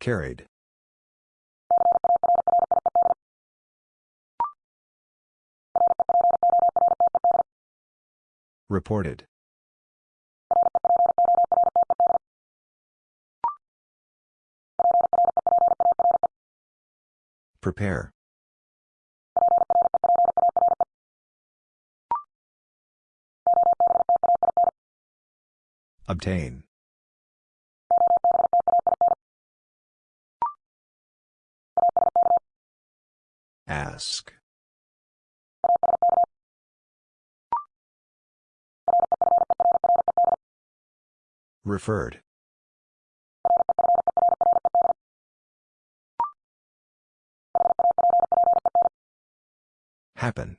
Carried. Reported. Prepare. Obtain. Ask. Referred. Happen.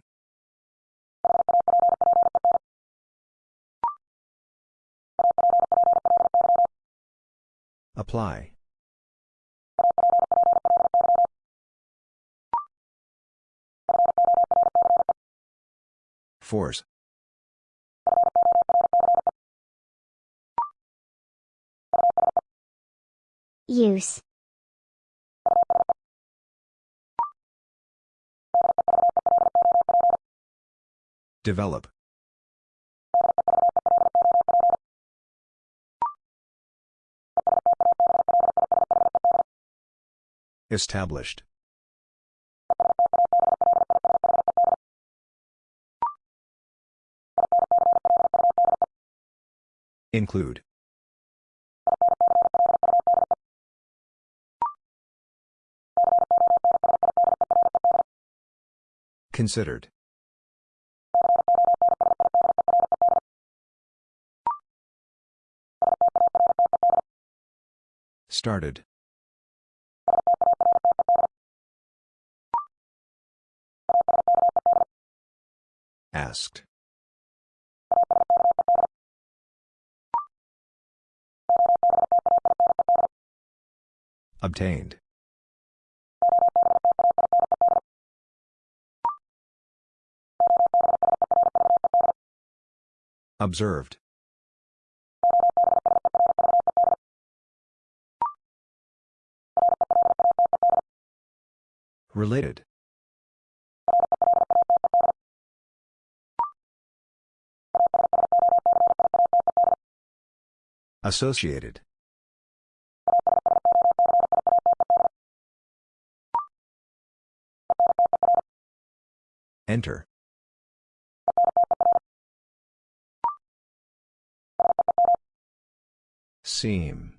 Apply. Force. Use. Develop. Established. Include. Considered. Started. Asked. Obtained. Observed. Related. Associated. Enter. Seem.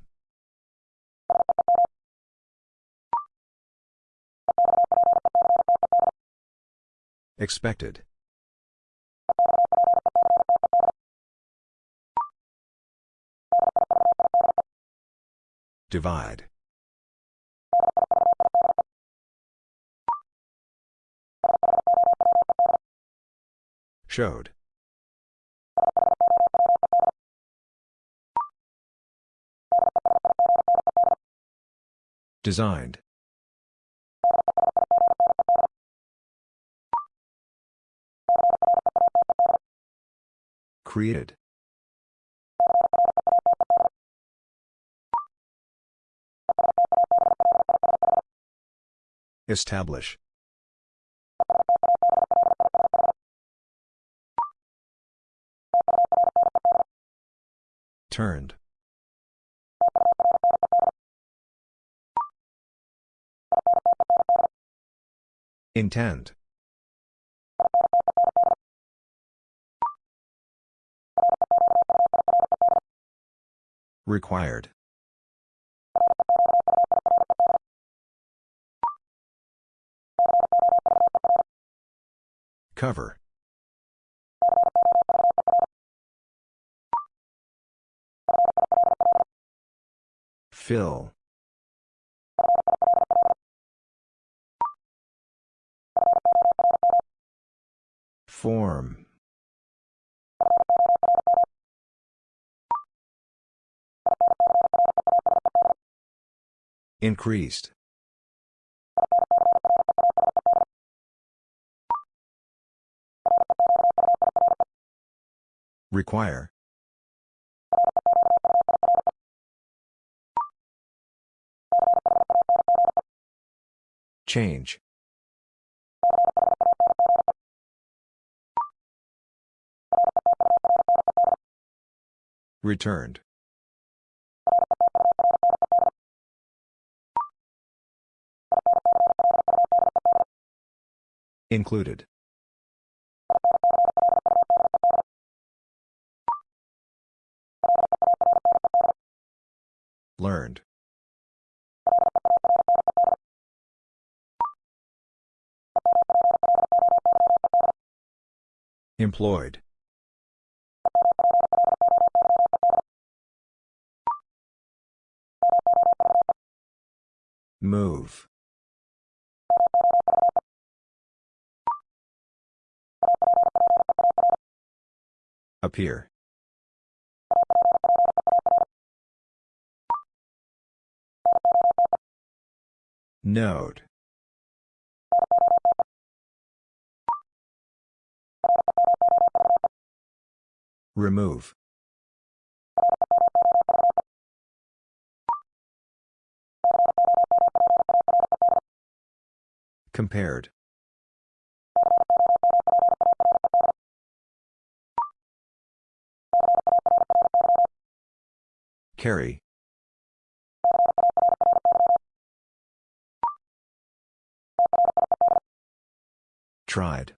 Expected. Divide. Showed. Designed. Created. Establish. Turned. Intend. Required. Cover. Fill. Form. Increased. Require. Change. Returned. Included. Learned. Employed. Move. Appear. Note. Remove. Compared. Carry. Tried.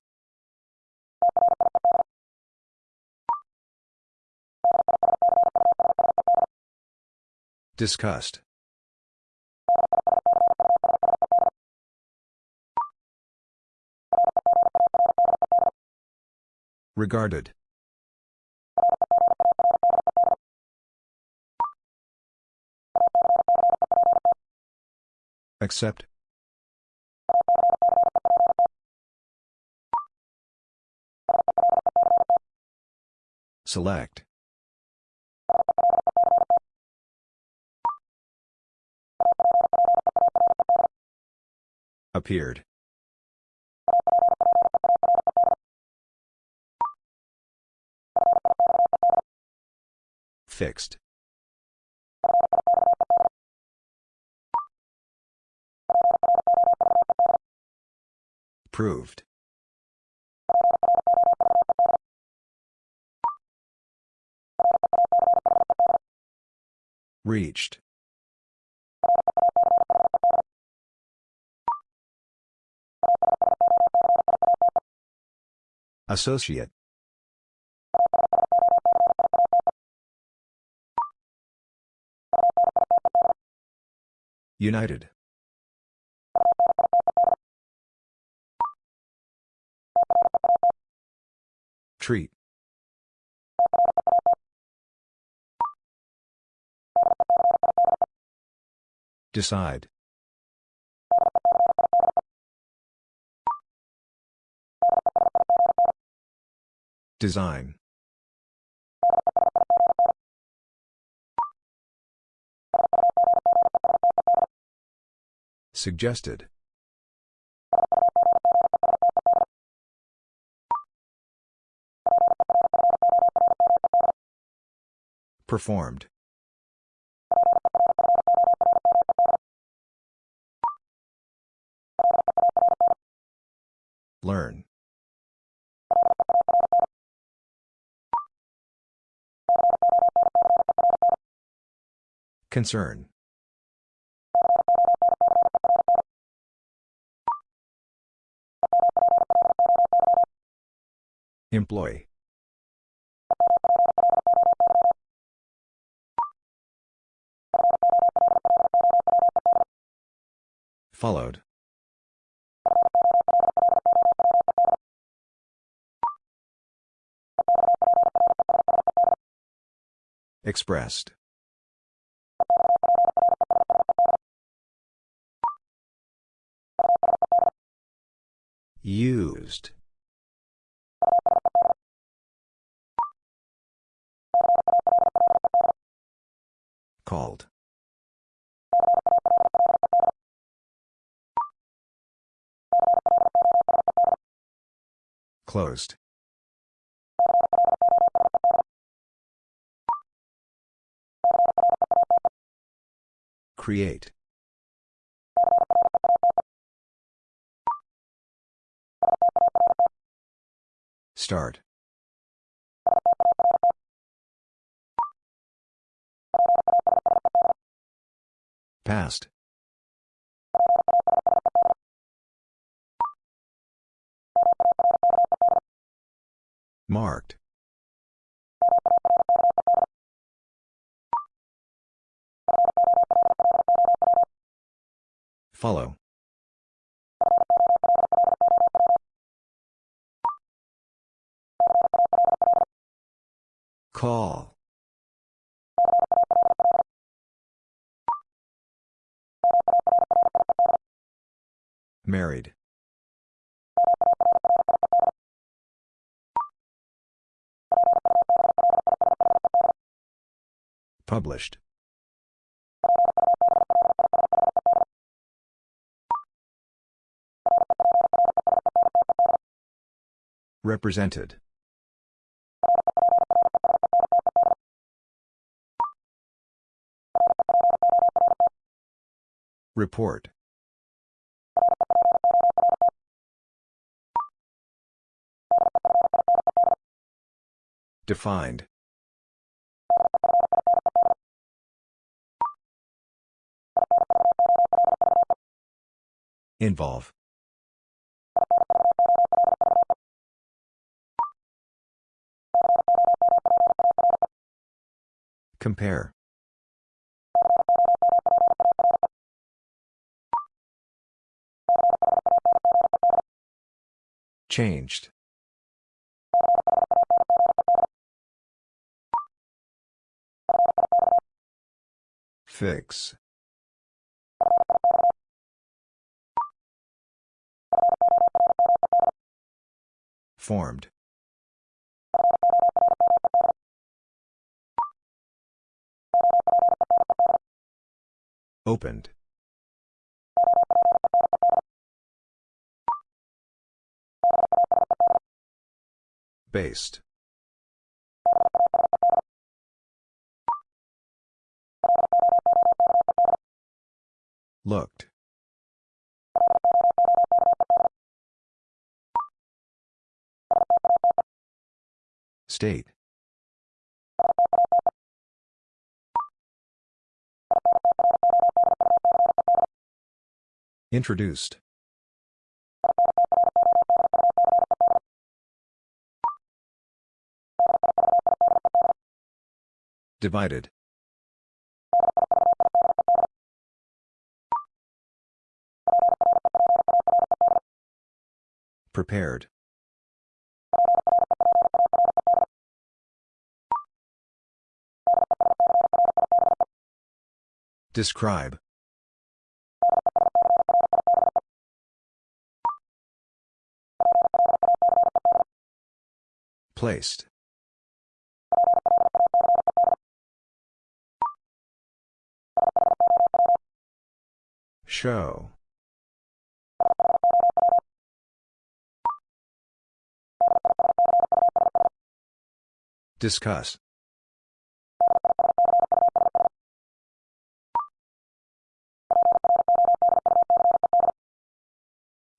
Discussed. Regarded. Accept. Select. Appeared. Fixed. Proved. Reached. Associate. United. Treat. Decide. Design. Suggested. Performed. Learn. Concern. Employee. Followed. Expressed. Used. Called. Closed. Create. Start. Passed. Marked. Follow. Call. Married. Published. Represented. Report. Defined. Involve. Compare. Changed. Fix. Formed. Opened. Based. Looked. State. Introduced. Divided. Prepared. Describe. Placed. Show. Discuss.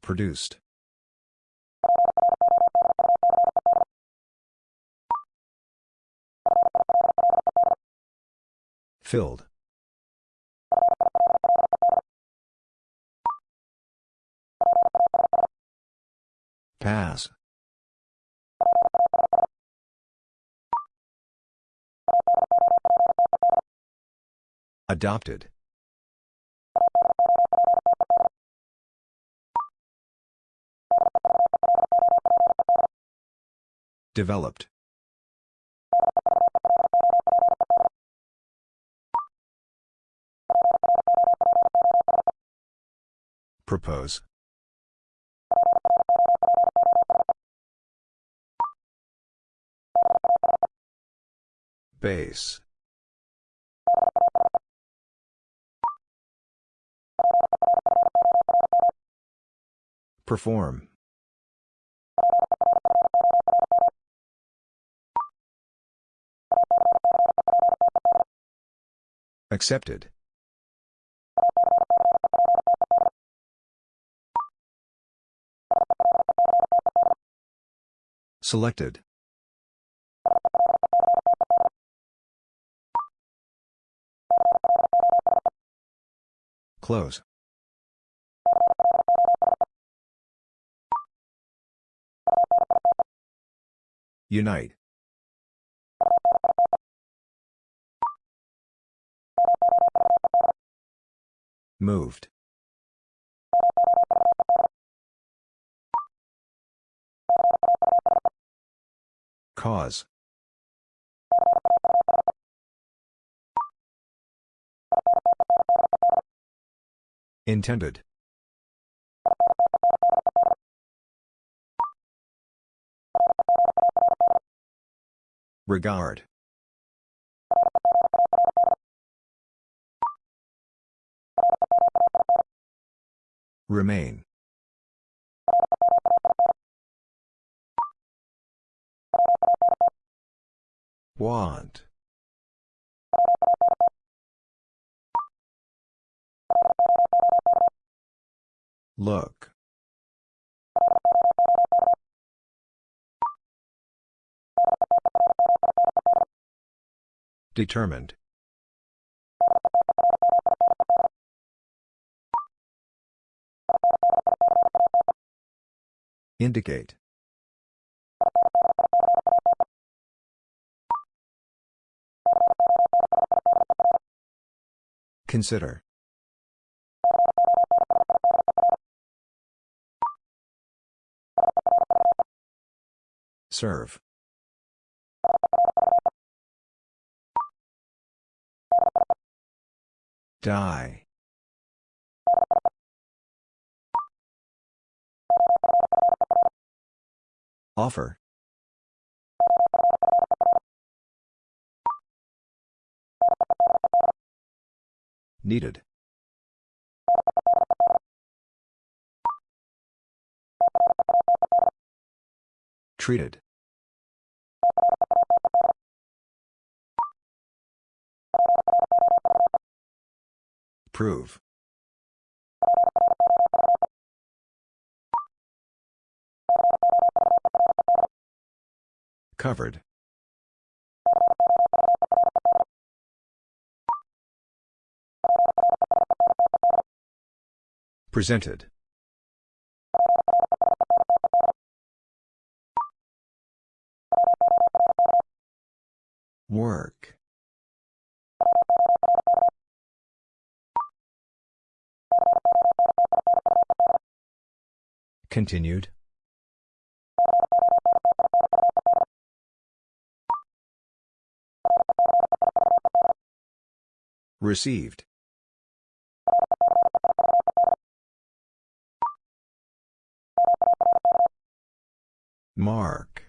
Produced. Filled. Pass. Adopted. Developed. Propose. Base. Perform. Accepted. Selected. Close. Unite. Moved. Cause. Intended. Regard. Remain. Want. Look. Determined. Indicate. Consider. Serve. Die. Offer. Needed. Treated. Prove. Covered. Presented. Work. Continued. Received. Mark.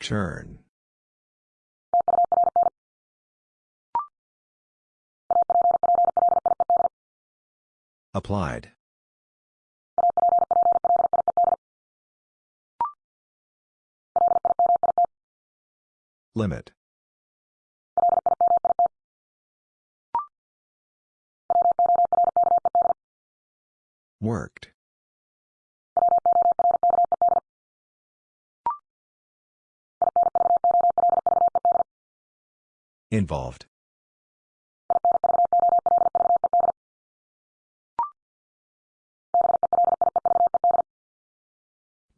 Turn. Applied. Limit. Worked. Involved.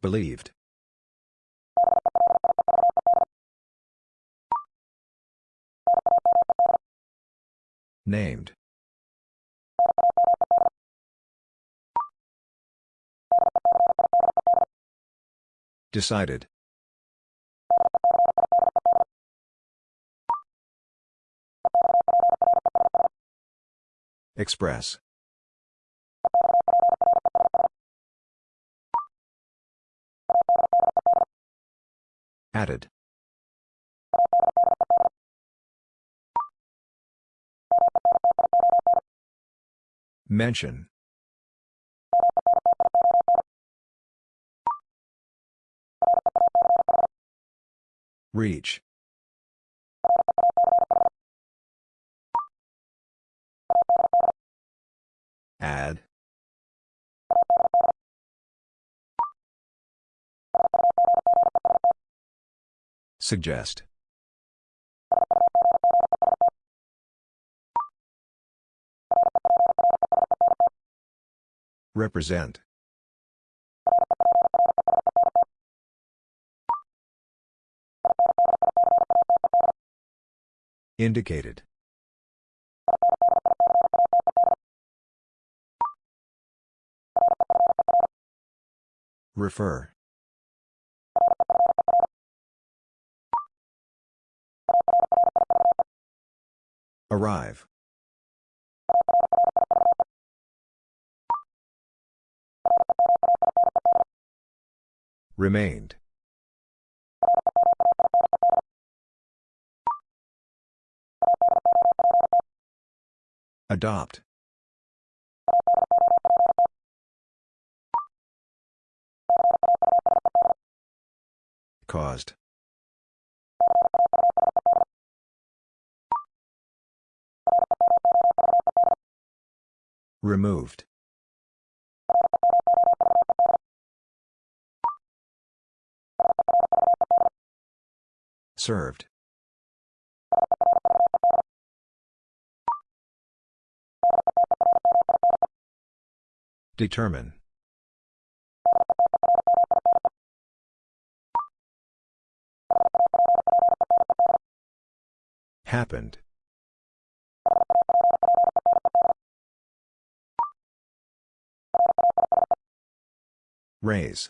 Believed. Named. Decided. Express. Added. Mention. Reach. Add. Suggest. Represent. Indicated. Refer. Arrive. Remained. Adopt. Caused. Removed. Served. Determine. Happened. Raise.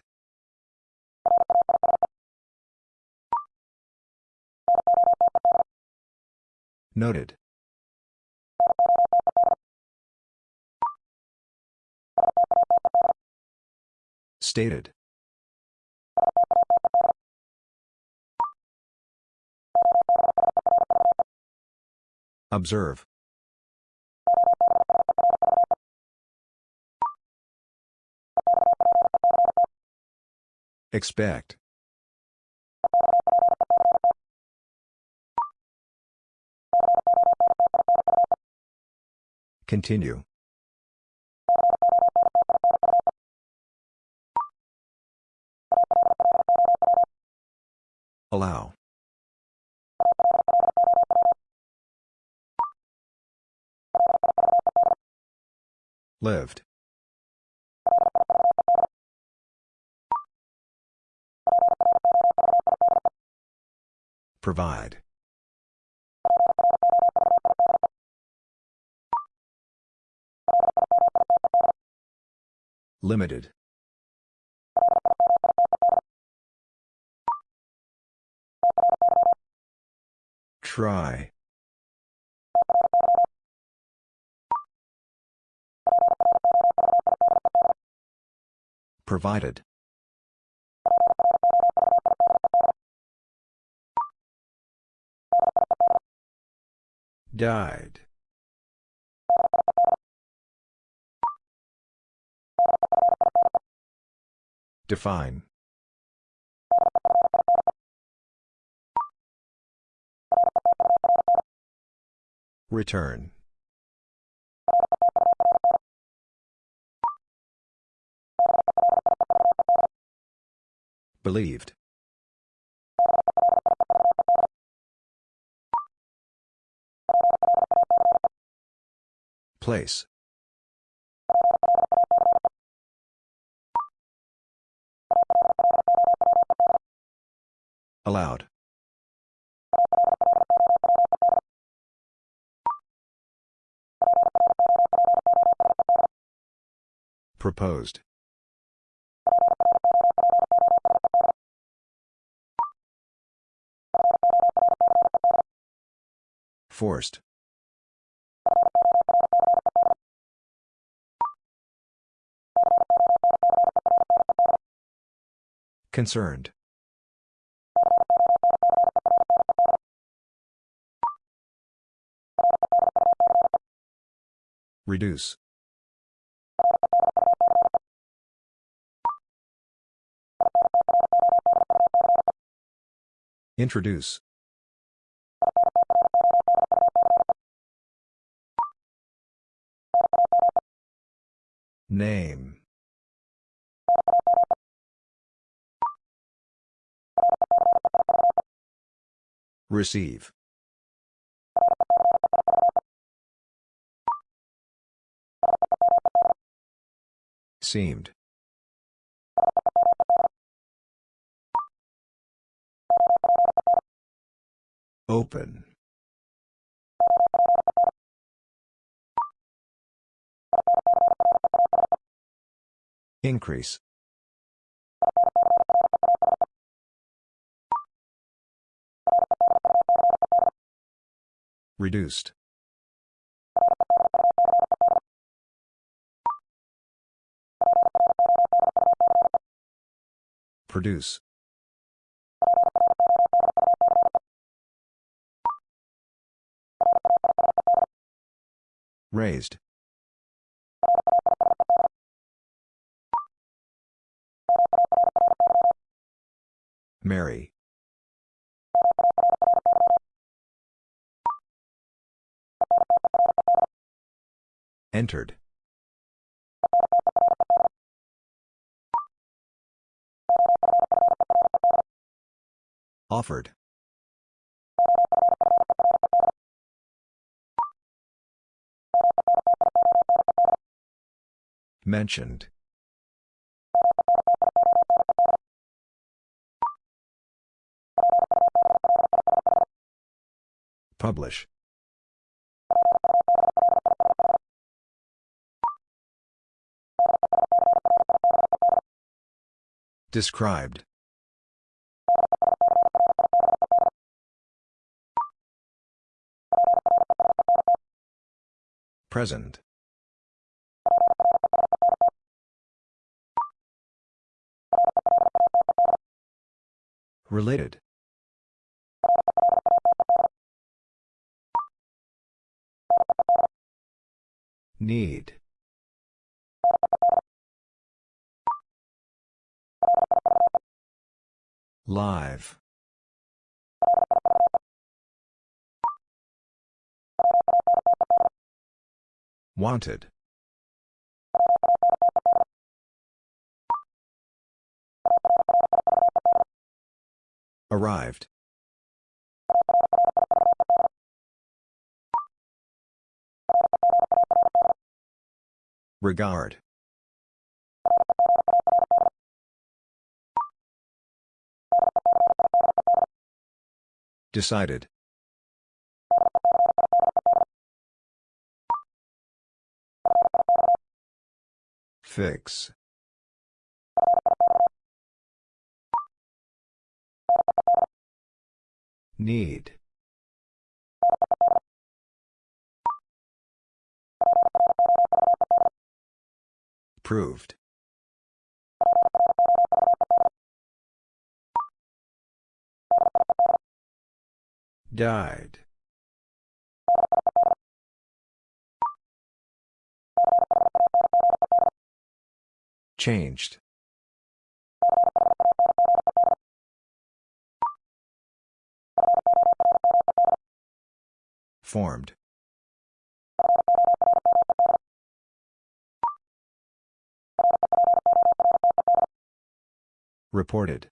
Noted. Stated. Observe. Expect. Continue. Allow. Lived. Provide. Limited. Try. Provided. Died. Define. Return. Believed. Place. Allowed. Proposed. Forced. Concerned. Reduce. Introduce. Name. Receive. Seemed. Open. Increase. Reduced. Produce. Raised. Marry. Entered. Offered. Mentioned. Publish. Described. Present. Related. Need. Live. Wanted. Arrived. Regard. Decided. Fix. Need. Proved. Died. Changed. Formed. Reported.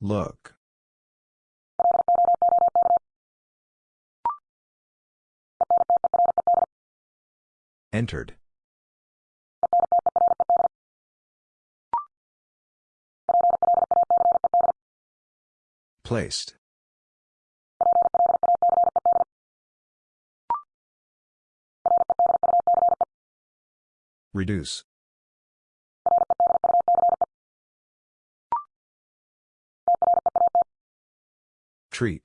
Look. Entered. Placed. Reduce. Treat.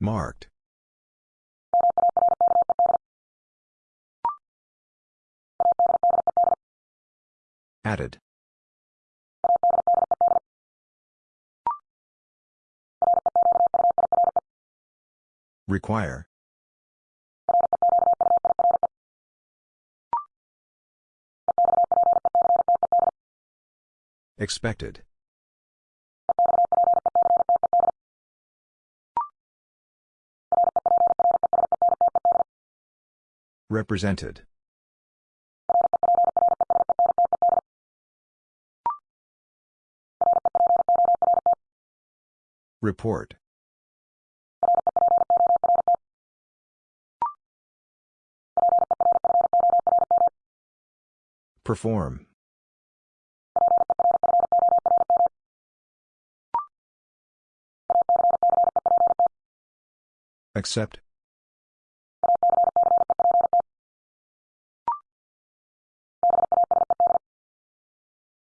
Marked. Added. Require. Expected. Represented. Report. Perform. Accept.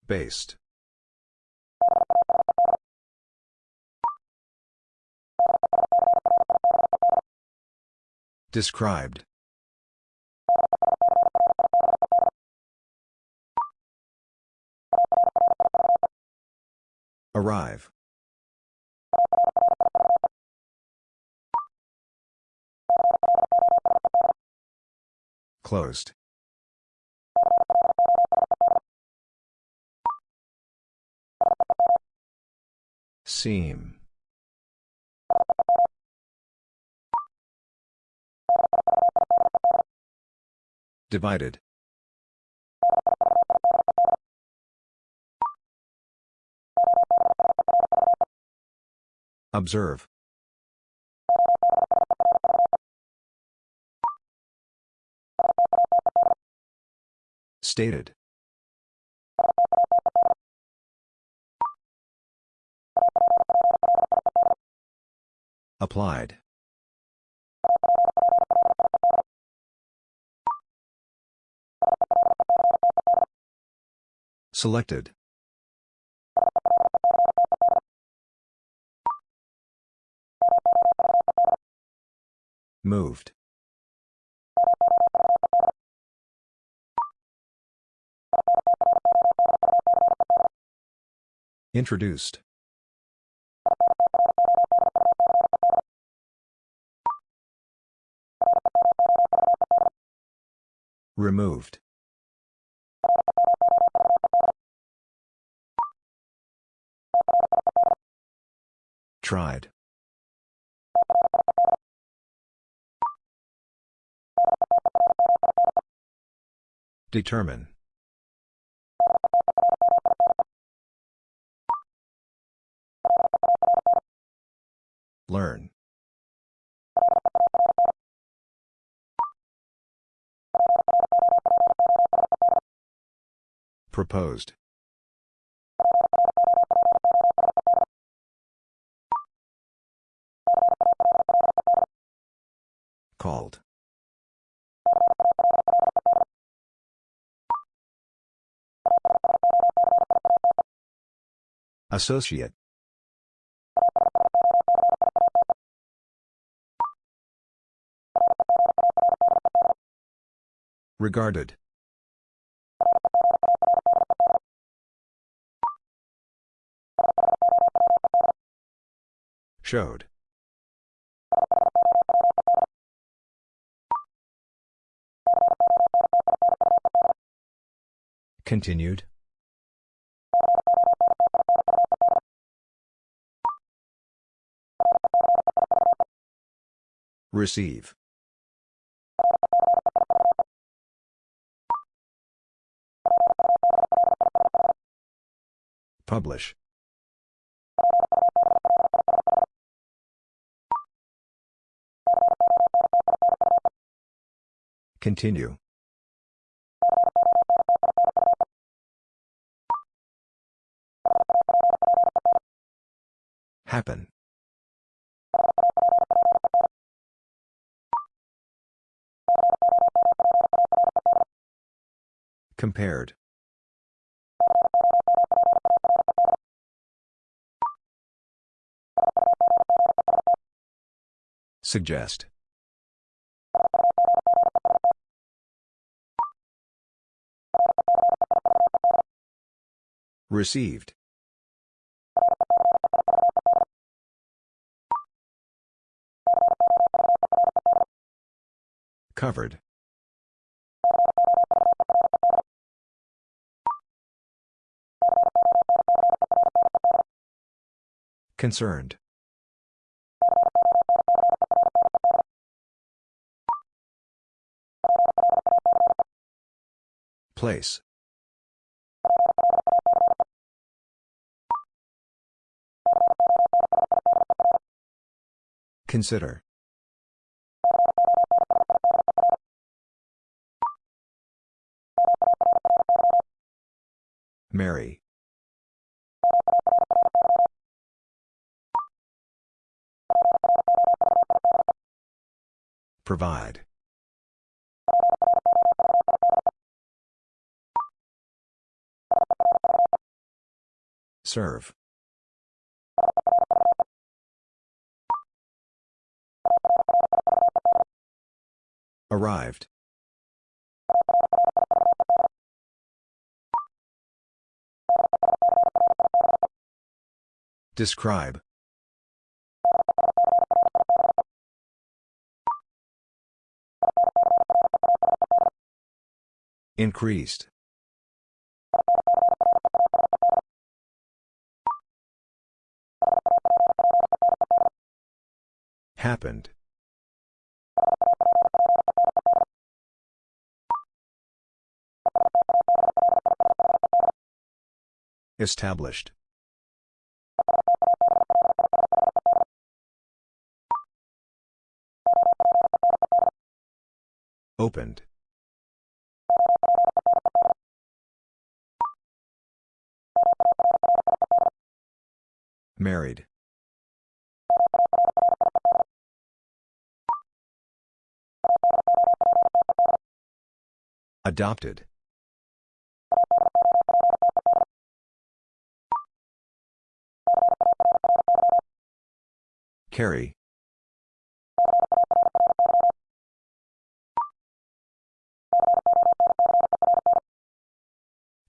Based. Described. Arrive. Closed. Seem. Divided. Observe. Stated. Applied. Selected. Moved. Introduced. Removed. Tried. Determine. Learn. Proposed. Called. Associate. Regarded. Showed. Continued. Receive. Publish. Continue. Happen. Compared. Suggest. Received. Covered. Concerned. Place. Consider. Marry. Provide. Serve. Arrived. Describe. Increased. Happened. Established. Opened. Married. Adopted. Carry.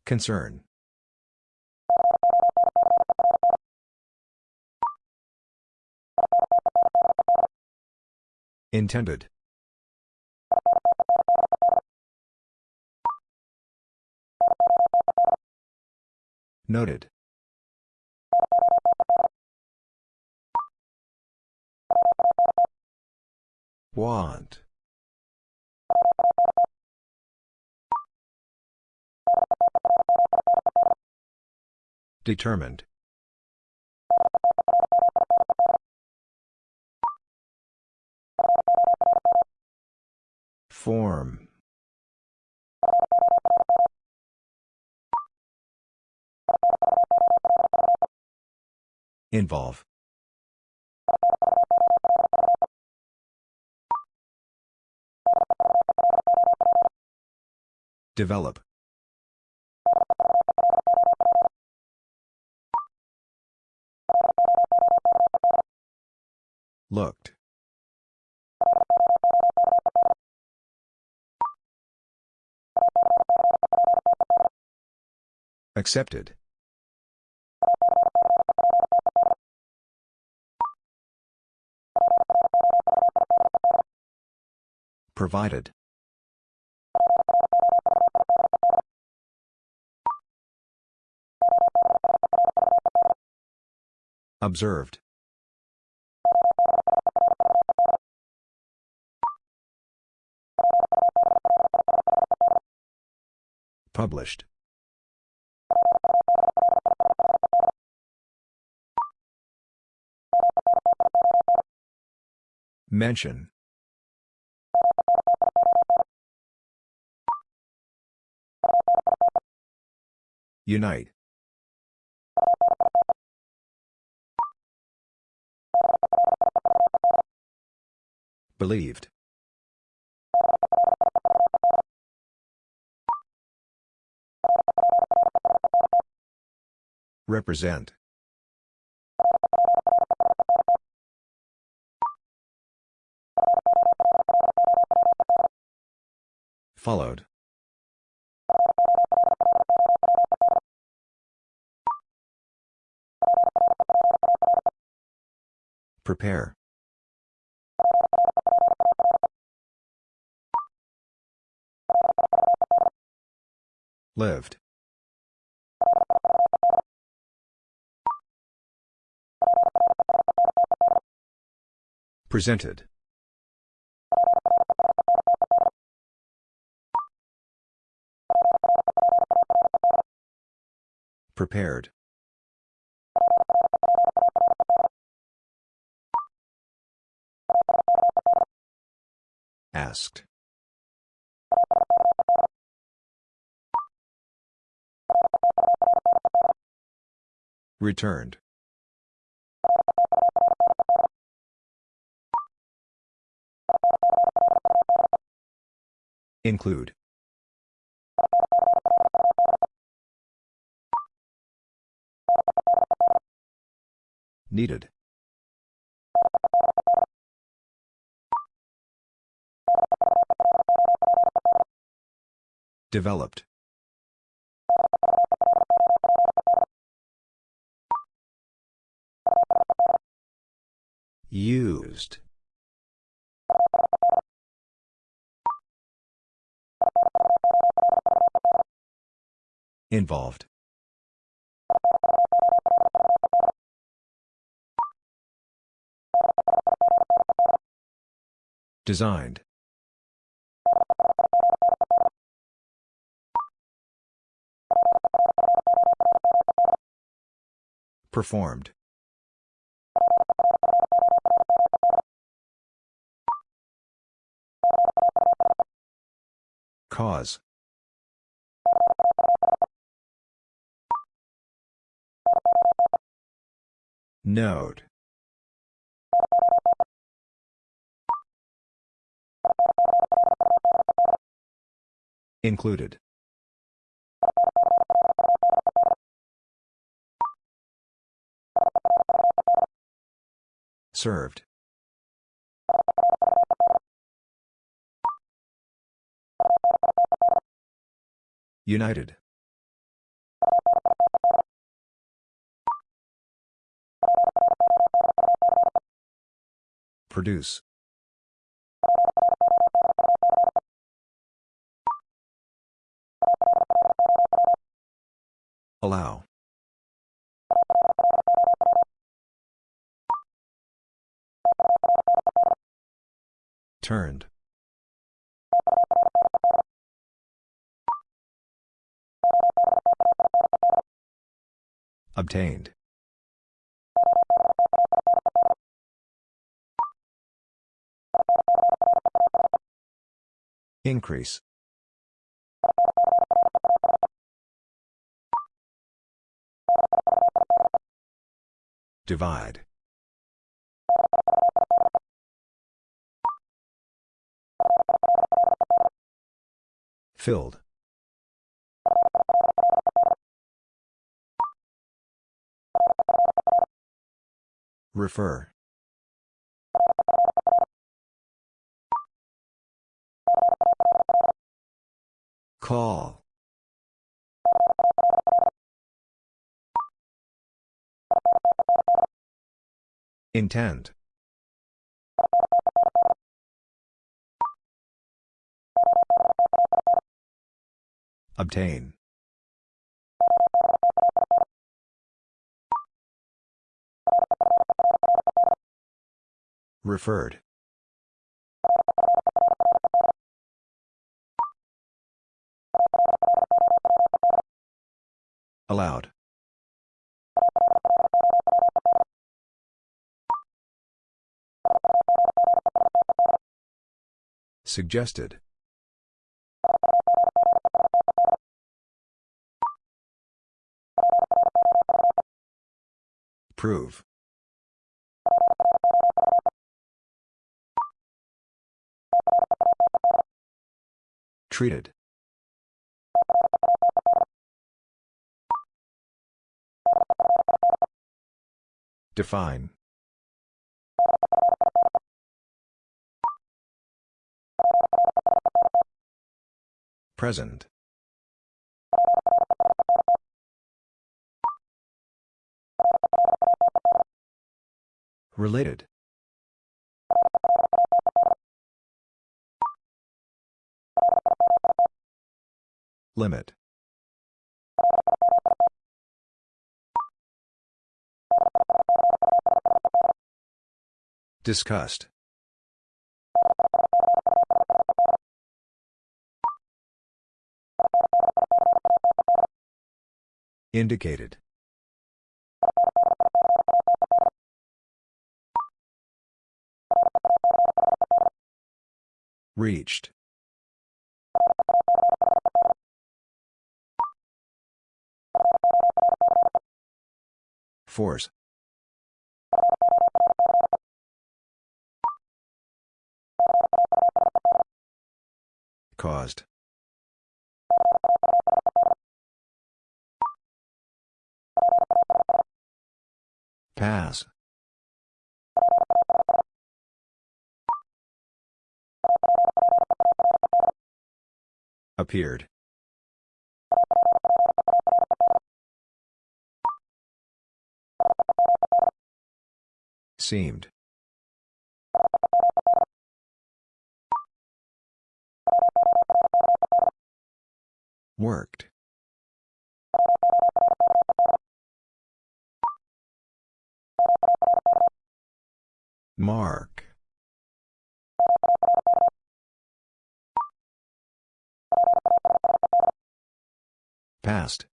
Concern. Intended. Noted. Want. Determined. Form. Involve. Develop. Looked. Accepted. Provided. Observed. Published. Mention. Unite. Believed. Represent. Followed. Prepare. Lived. Presented. Prepared. Asked. Returned. Include. Needed. Developed. Used. Involved. Designed. Performed. Cause. Note. Included. Served. United. Produce. Allow. Turned. Obtained. Increase. Divide. Filled. Refer. Call. Intend. Obtain. Referred. Allowed. Suggested. Prove. Treated. Define. Present. Related. Limit. Discussed. Indicated. Reached. Force. Caused. Pass. Appeared. Seemed. Worked. Mark. Passed.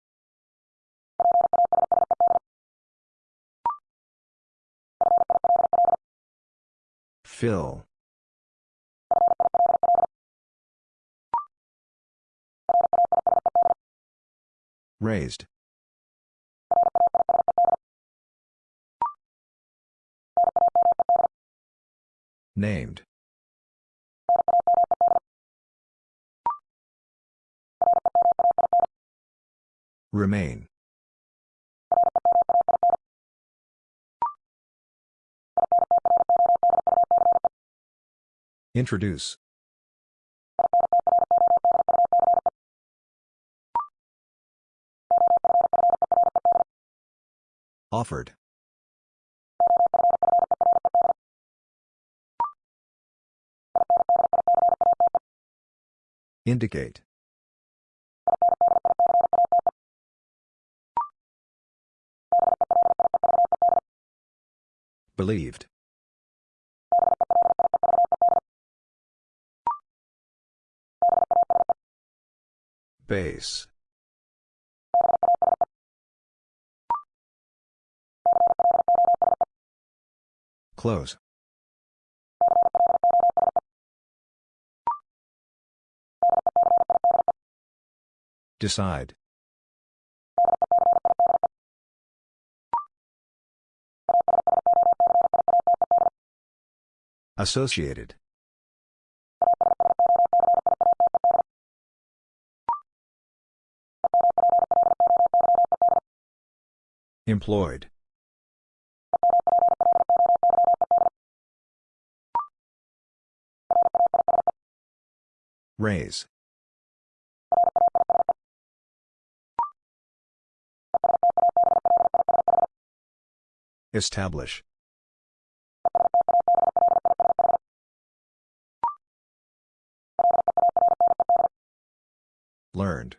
Fill. Raised. Named. Remain. Introduce. Offered. Indicate. Believed. Base. Close. Decide. Associated. Employed. Raise. Establish. Learned.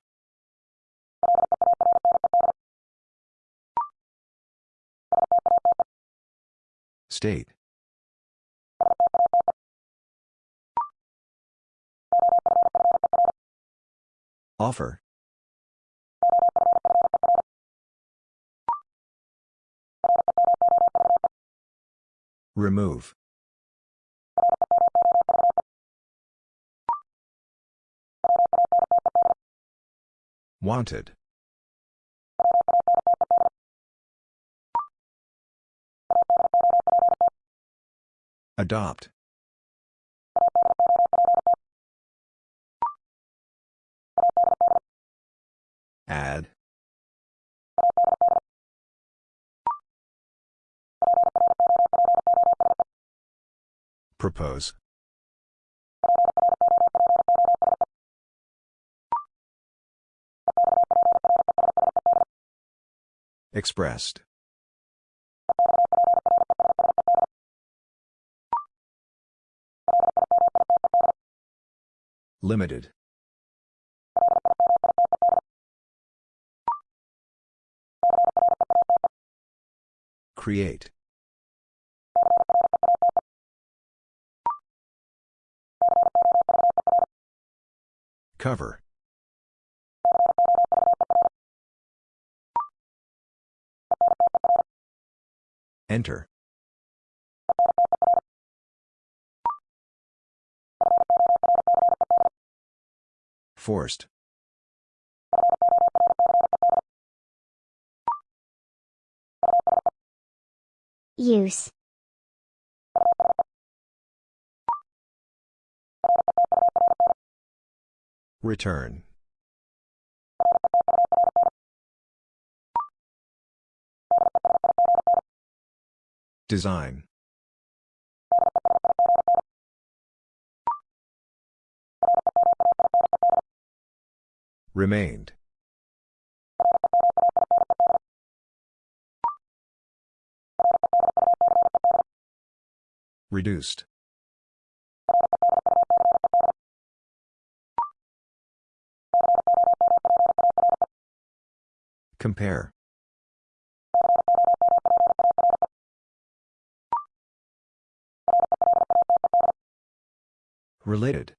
State. Offer. Remove. Wanted. Adopt. Add. Propose. Expressed. Limited. Create. Cover. Enter. Forced. Use. Return. Design. Remained. Reduced. Compare. Related.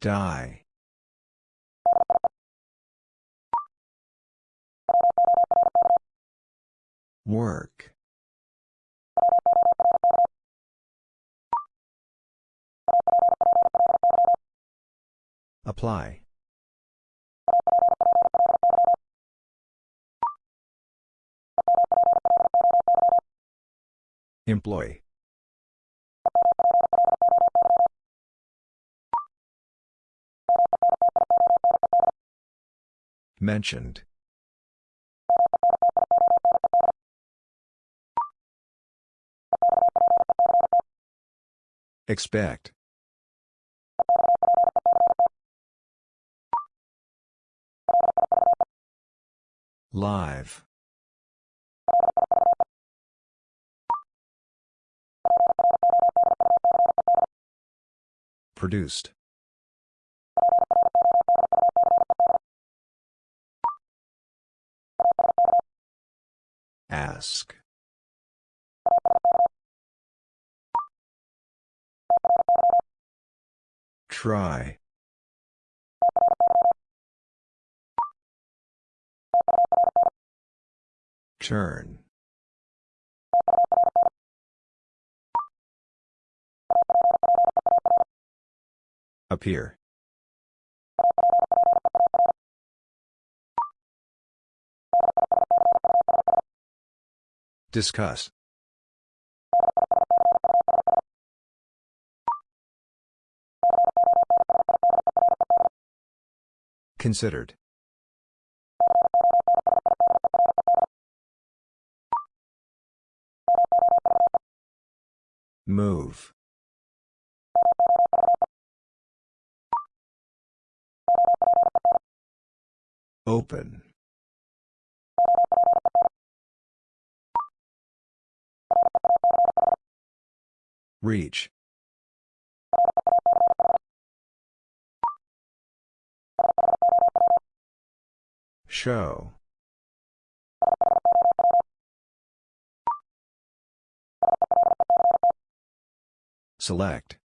Die. Work. Apply. Employ. Mentioned. Expect. Live. Produced. Ask. Try. Turn. Appear. Discuss. Considered. Move. Open. Reach. Show. Select.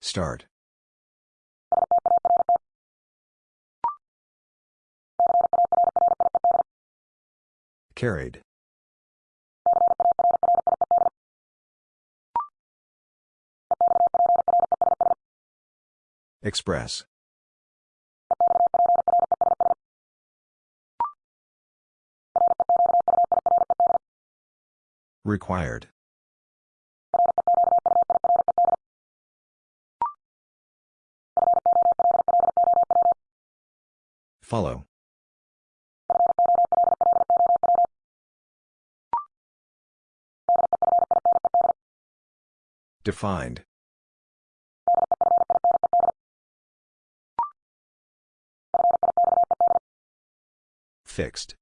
Start. Carried. Express. Required. Follow. Defined. Fixed.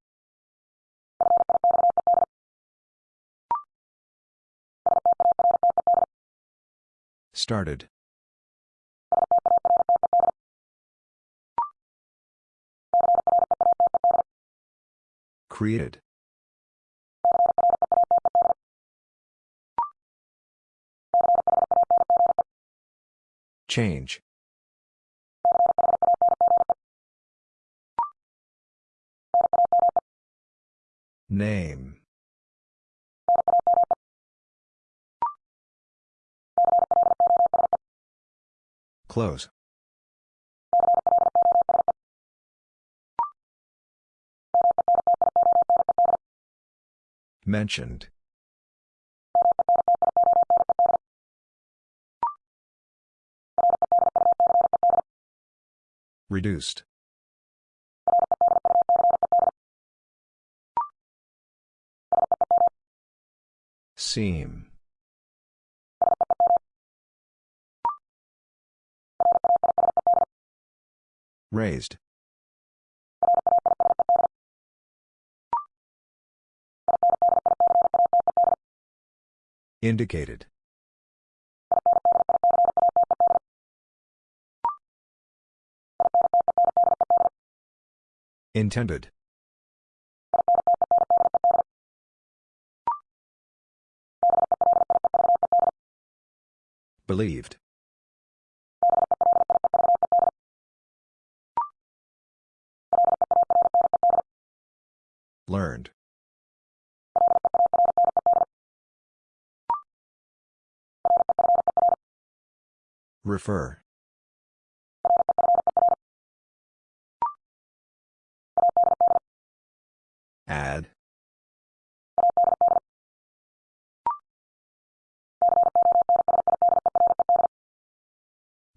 Started. Created. Change. Name. Close. Mentioned. Reduced. Seem. Raised. Indicated. Intended. Believed. Learned. Refer. Add.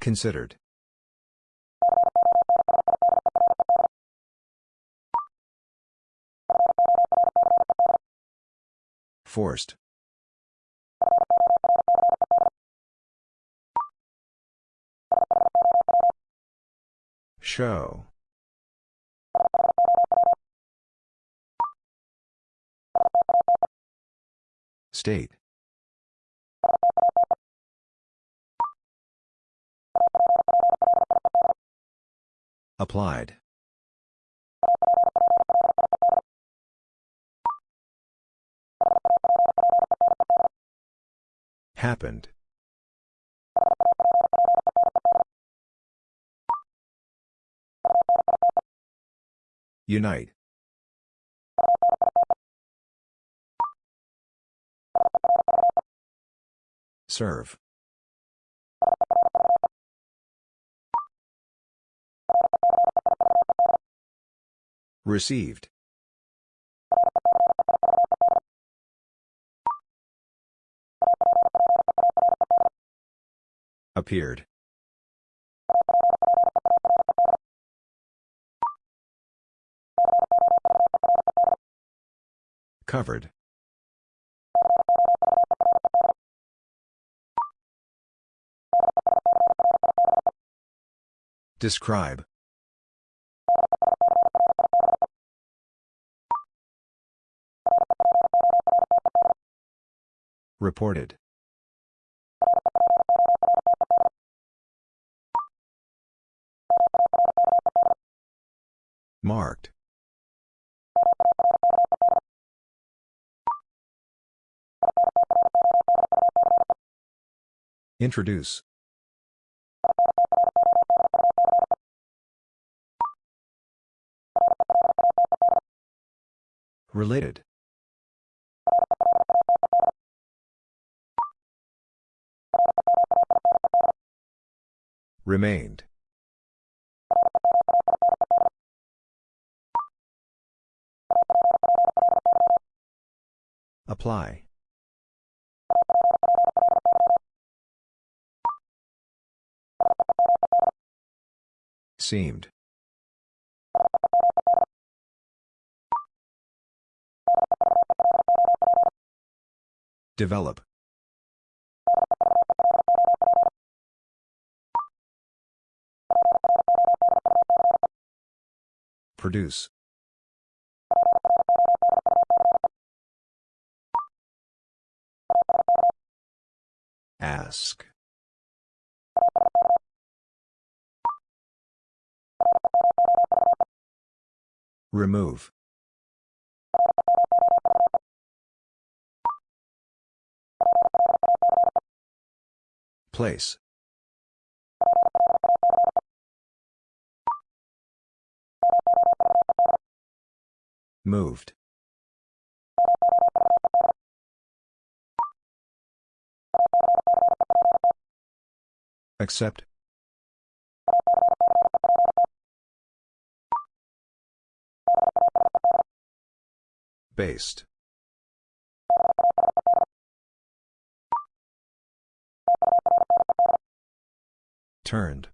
Considered. Forced. Show. State. Applied. Happened. Unite. Serve. Received. Appeared. Covered. Describe. Reported. Marked. Introduce. Related. Remained. Apply. Seemed. Develop. Produce. Ask. Remove. Place. Moved. Accept. Based. Turned.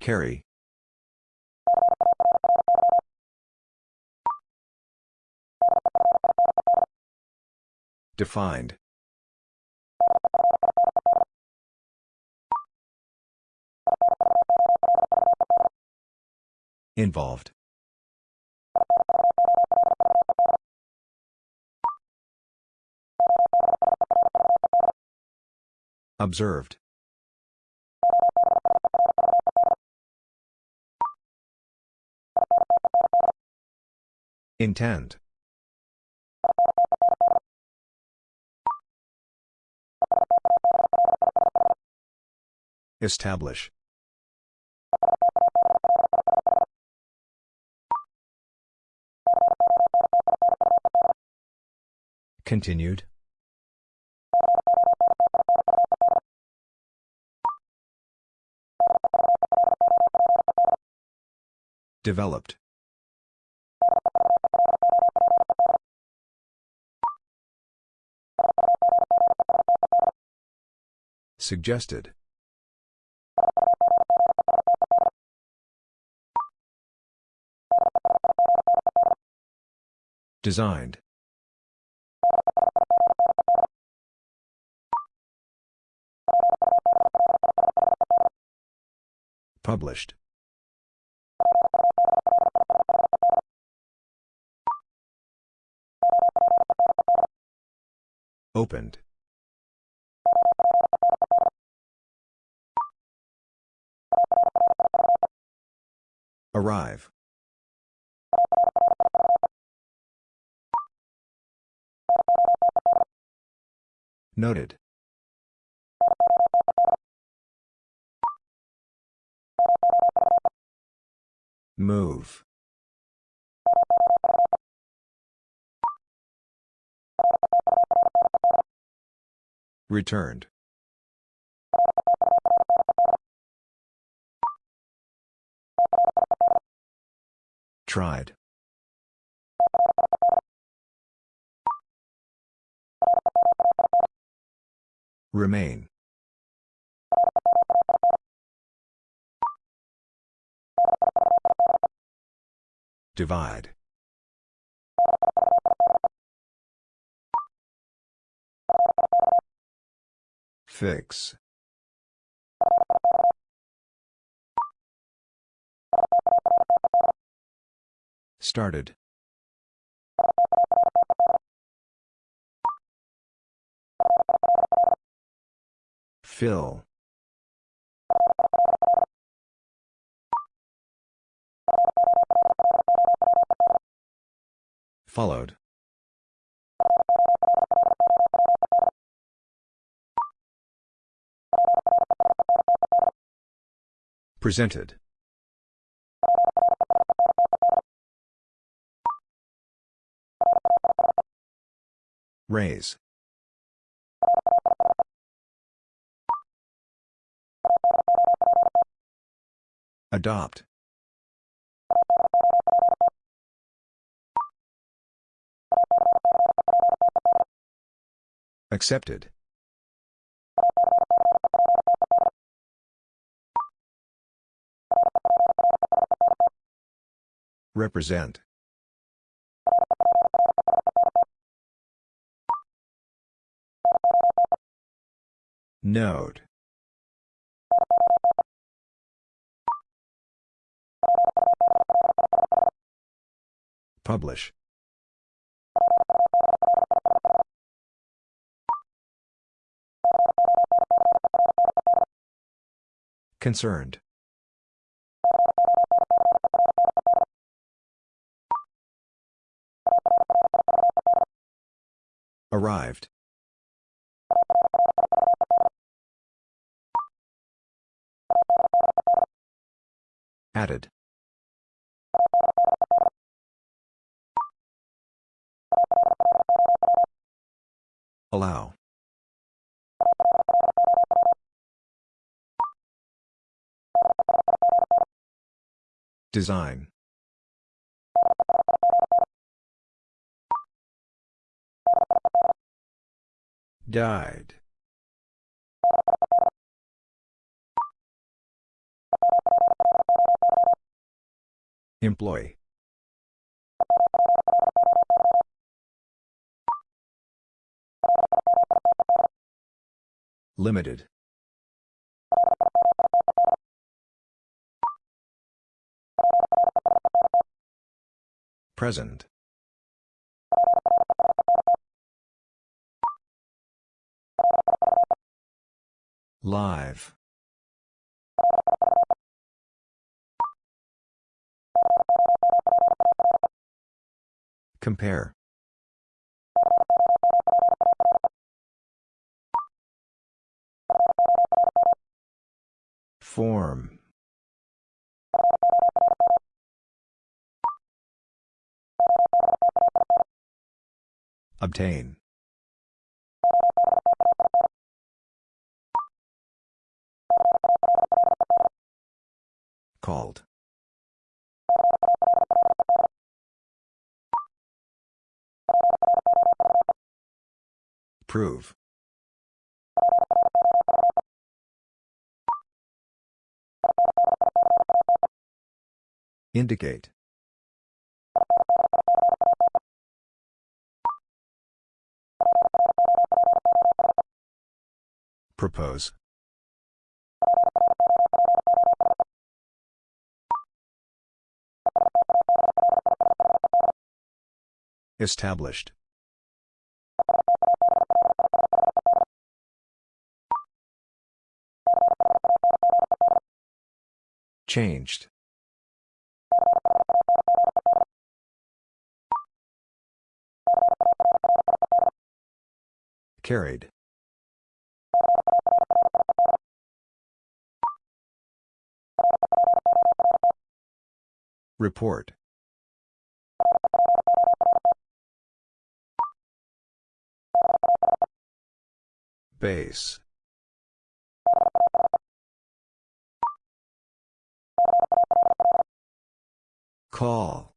Carry. Defined. Involved. Observed. Intend. Establish. Continued. Developed. Suggested. Designed. Published. Opened. Arrive. Noted. Move. Returned. Tried. Remain. Divide. Fix. Started. Fill. Followed. Presented. Raise. Adopt. Accepted. Represent. Note. Publish. Concerned. Arrived. Added. Allow. Design. Died. Employee. Limited. Present. Live. Compare. Form. Obtain. Called. Prove. Indicate. Propose. Established. Changed. Carried. Report. Base. Call.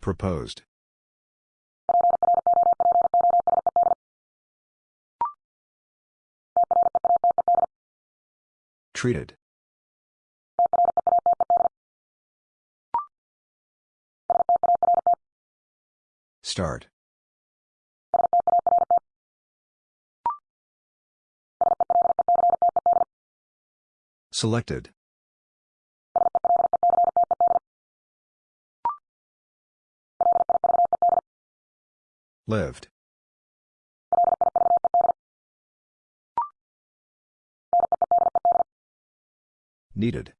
Proposed. Treated. Start. Selected. Lived. Needed.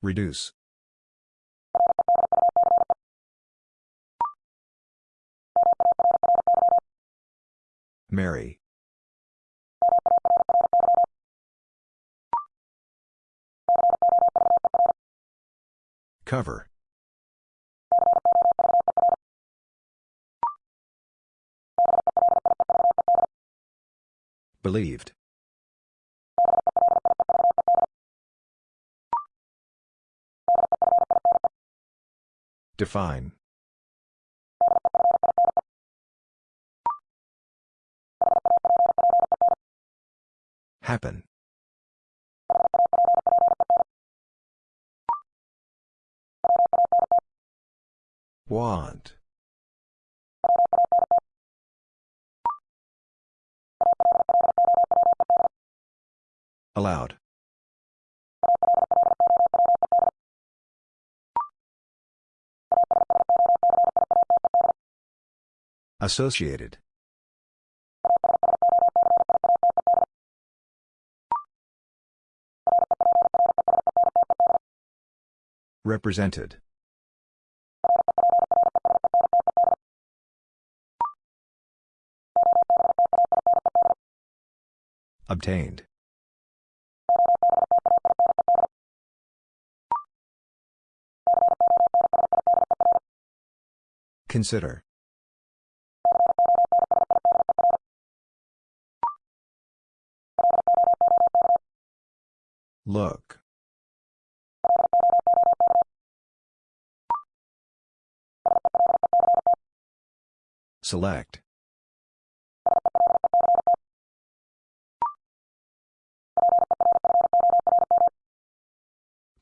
Reduce. Marry. Cover. Believed. Define. Happen. Want. Allowed. Associated. Represented. Obtained. Consider. Look. Select.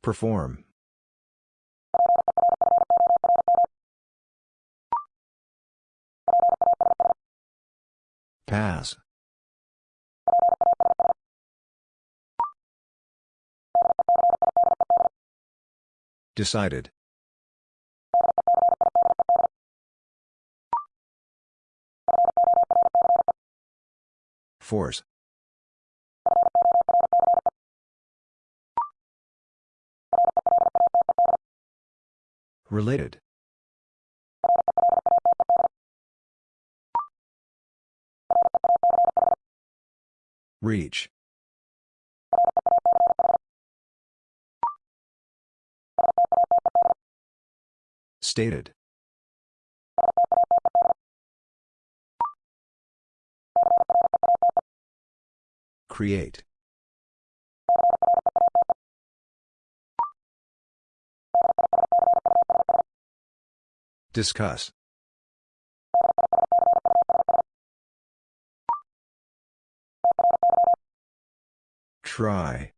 Perform. Pass. Decided. Force. Related. Reach. Stated. Create. Discuss. Try.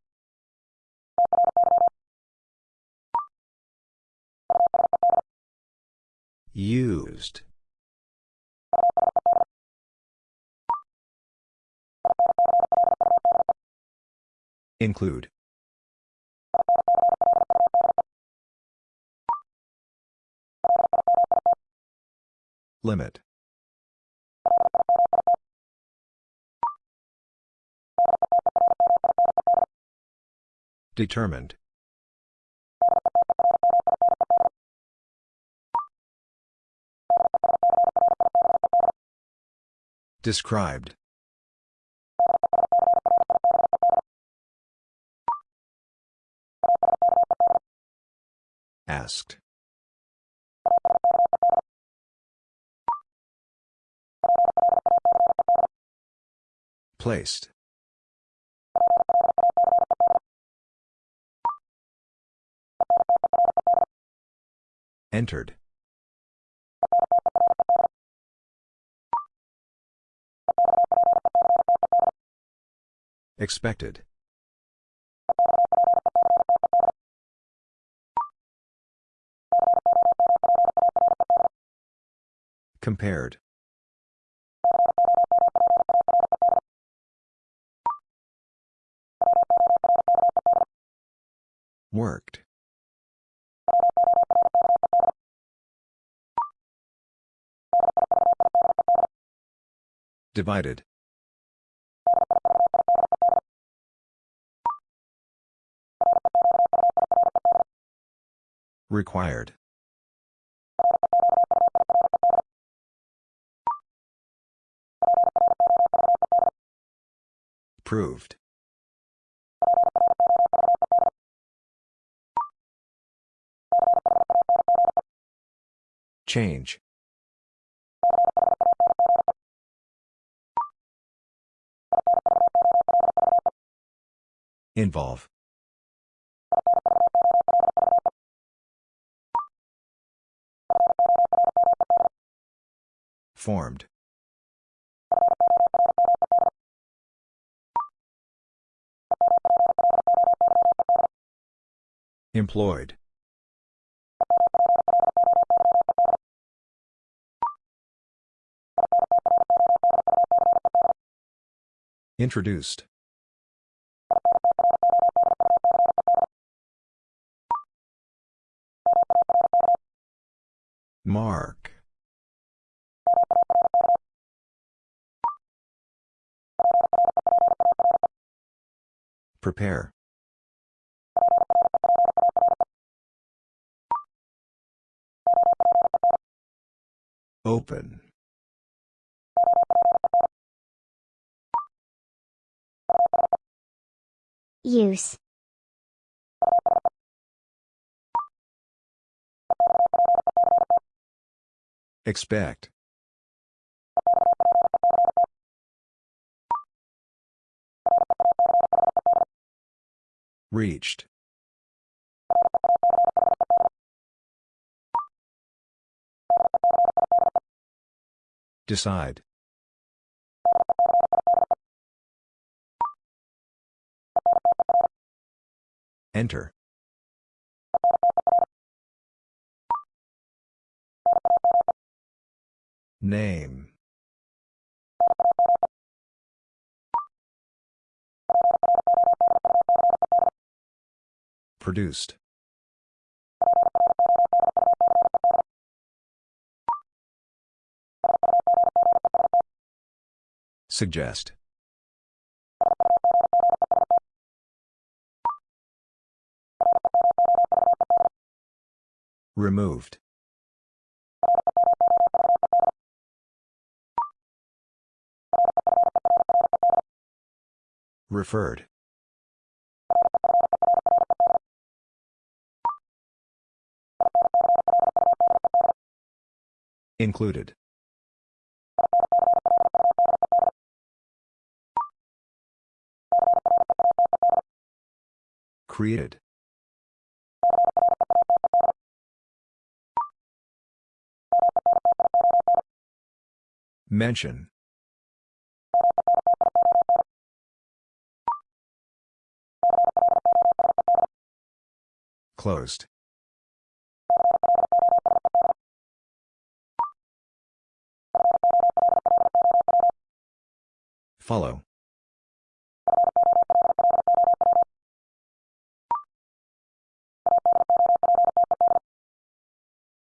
Used. Include. Limit. Determined. Described. Asked. Placed. Entered. Expected. Compared. Worked. Divided. Required. Proved. Change. Involve. Formed. Employed. Introduced. Mark. Prepare. Open. Use. Expect. Reached. Decide. Enter. Name. Produced. Suggest. Removed. Referred. Included. Created. Mention. Closed. Follow.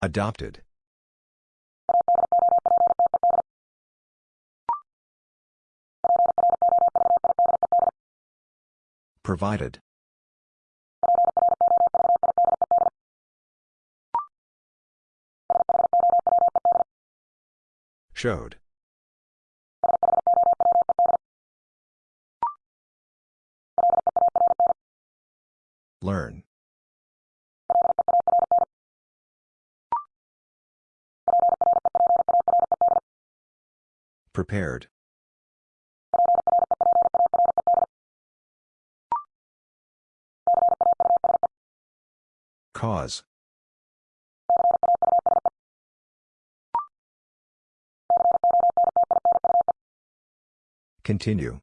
Adopted. Provided. Showed. Learn. Prepared. Cause. Continue.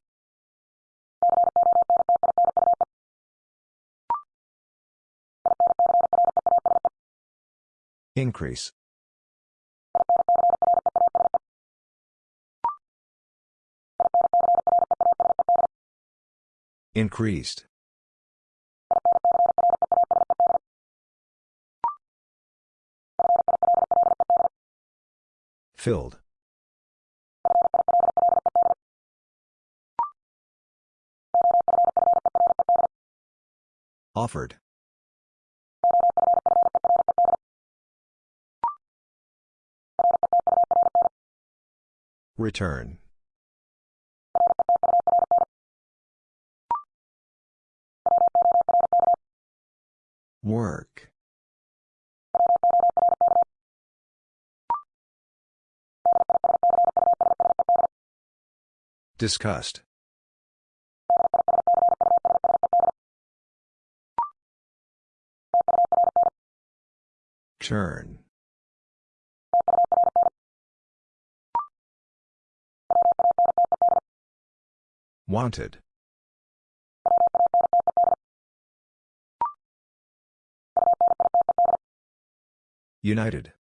Increase. Increased. Filled. Offered. Return. Work. Discussed. Turn. Wanted. United.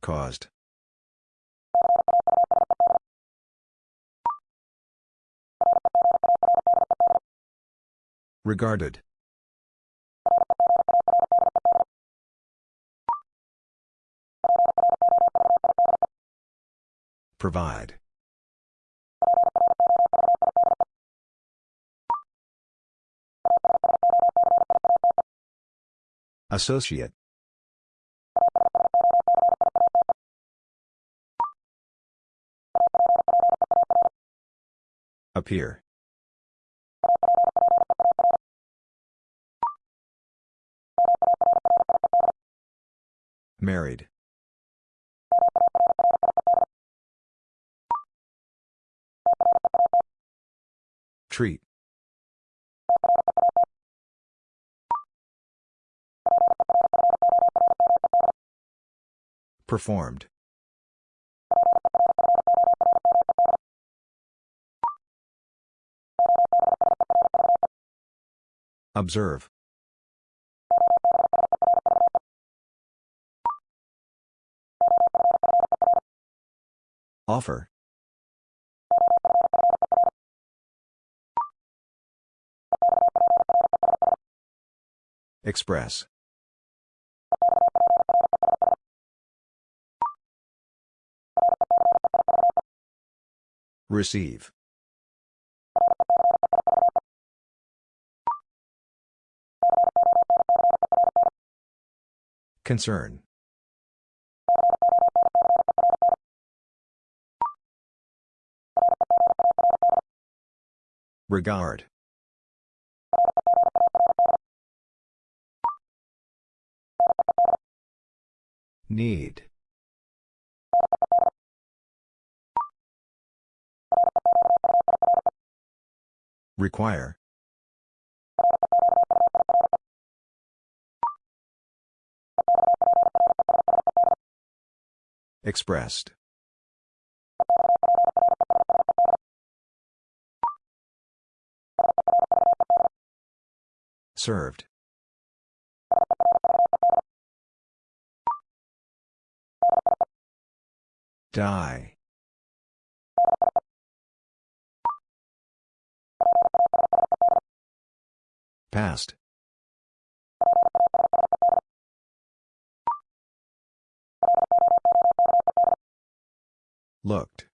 Caused. Regarded. Provide. Associate. Appear. Married. Treat. Performed. Observe. Offer. Express. Receive. Concern. Regard. Need. Require. Expressed. Served. Die. Passed. Looked.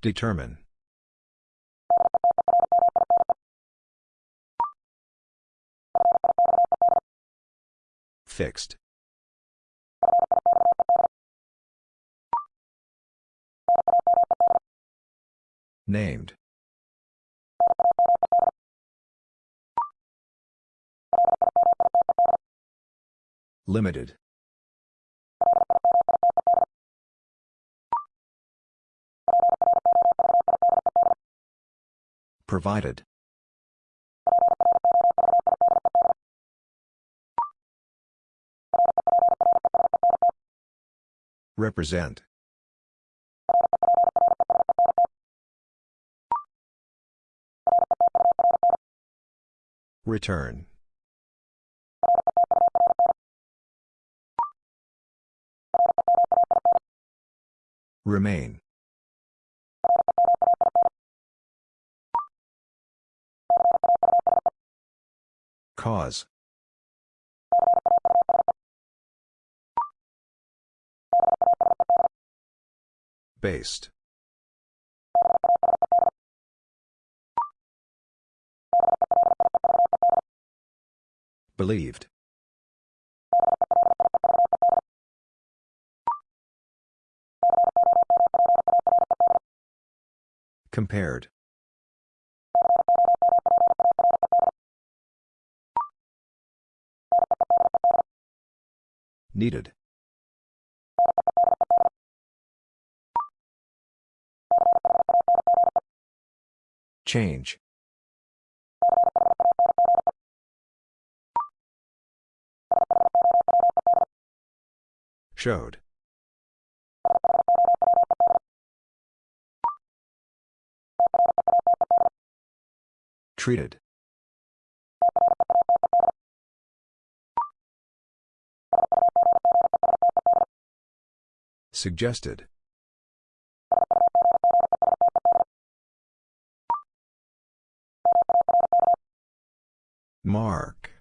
Determine. Fixed. Named. Limited. Provided. Represent. Return. Remain. Cause. Based. Believed. Compared. Needed. Change. Showed. Treated. Suggested. Mark.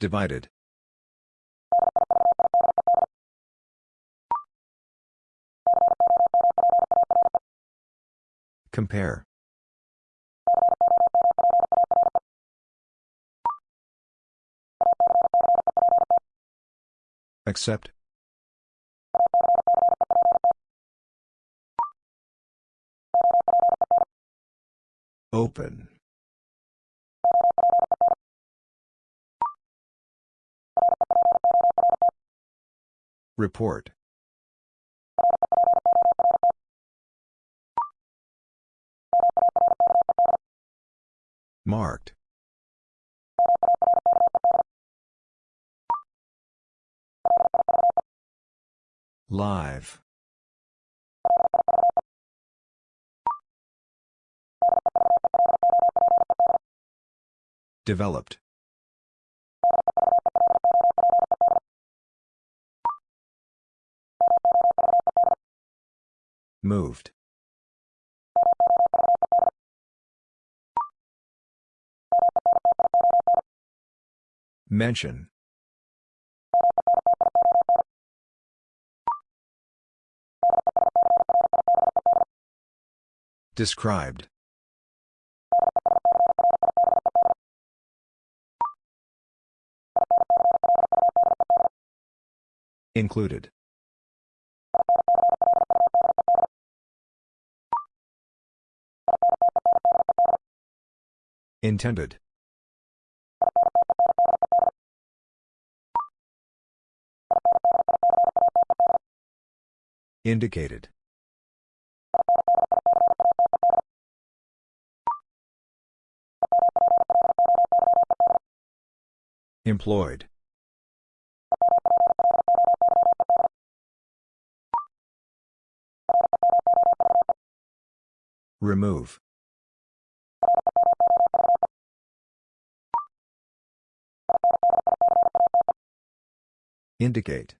Divided. Compare. Accept. Open. Report. Marked. Live. Developed. Moved. Mention. Described. Included. Intended. Indicated. Employed. Remove. Indicate.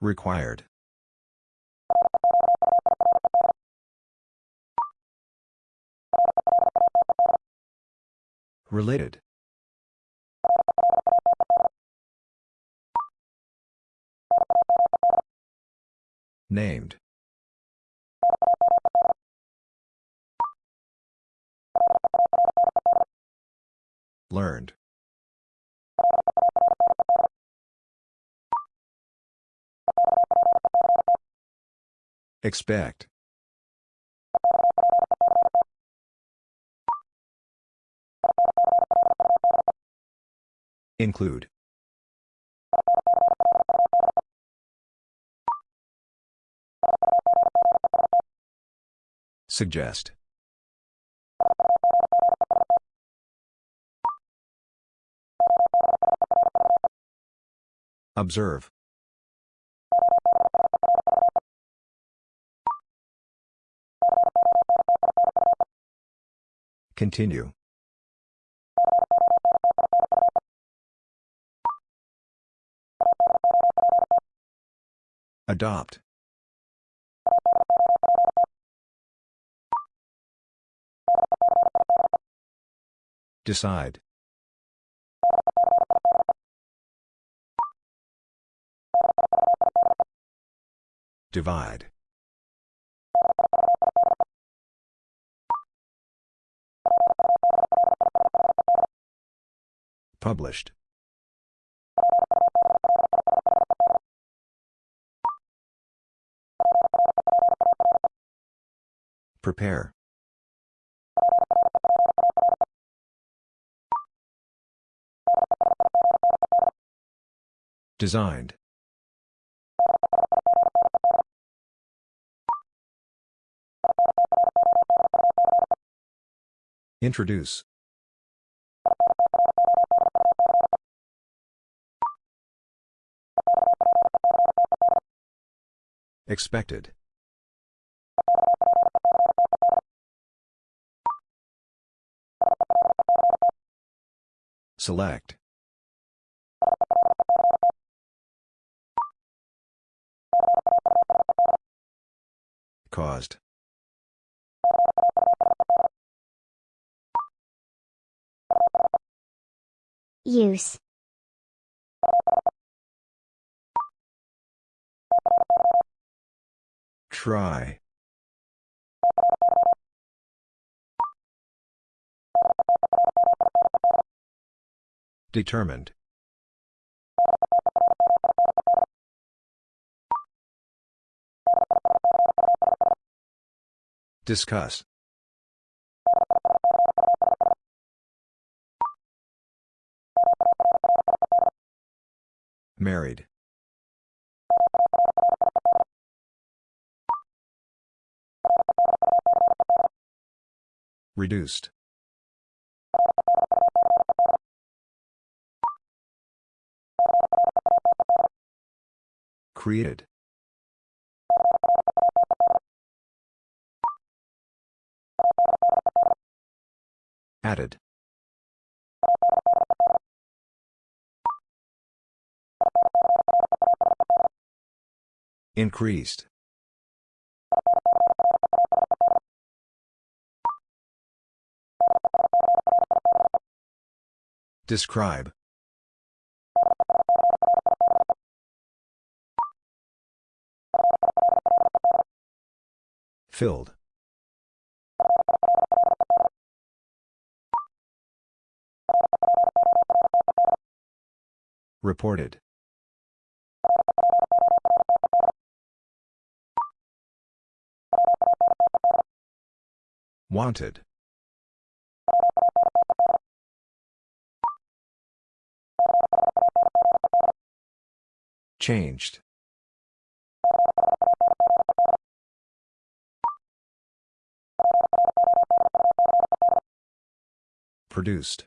Required. Related. Named. Learned. Expect. Include. Suggest. Observe. Continue. Adopt. Decide. Divide. Published. Prepare. Designed. Introduce. Expected. Select. Caused. Use. Try. Determined. Discuss. Married. Reduced. Created. Added. Increased. Describe. Filled. Reported. Wanted. Changed. Produced.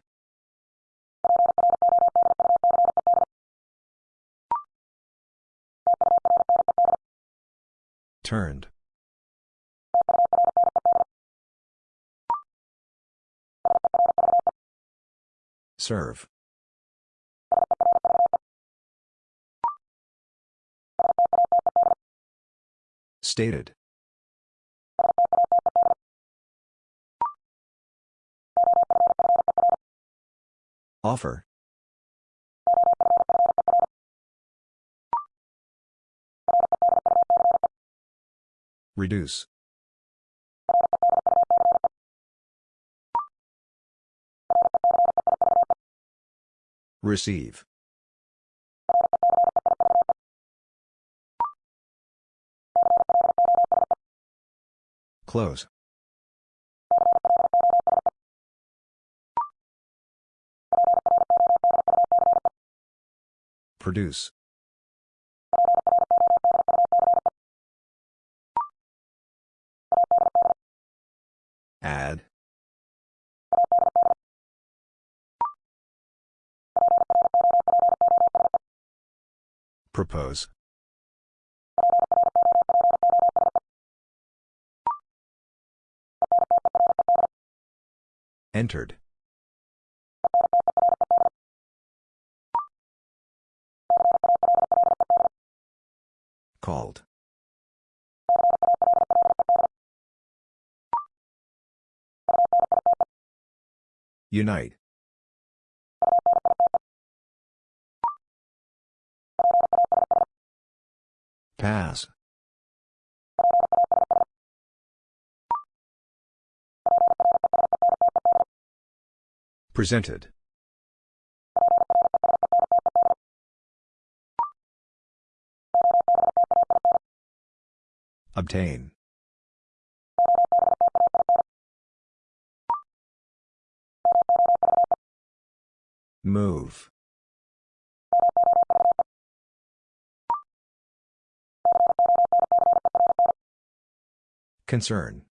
Turned. Serve. Stated. Offer. Reduce. Receive. Close. Produce. Add. Propose. Entered. Called. Unite. Pass. Presented. Obtain. Move. Concern.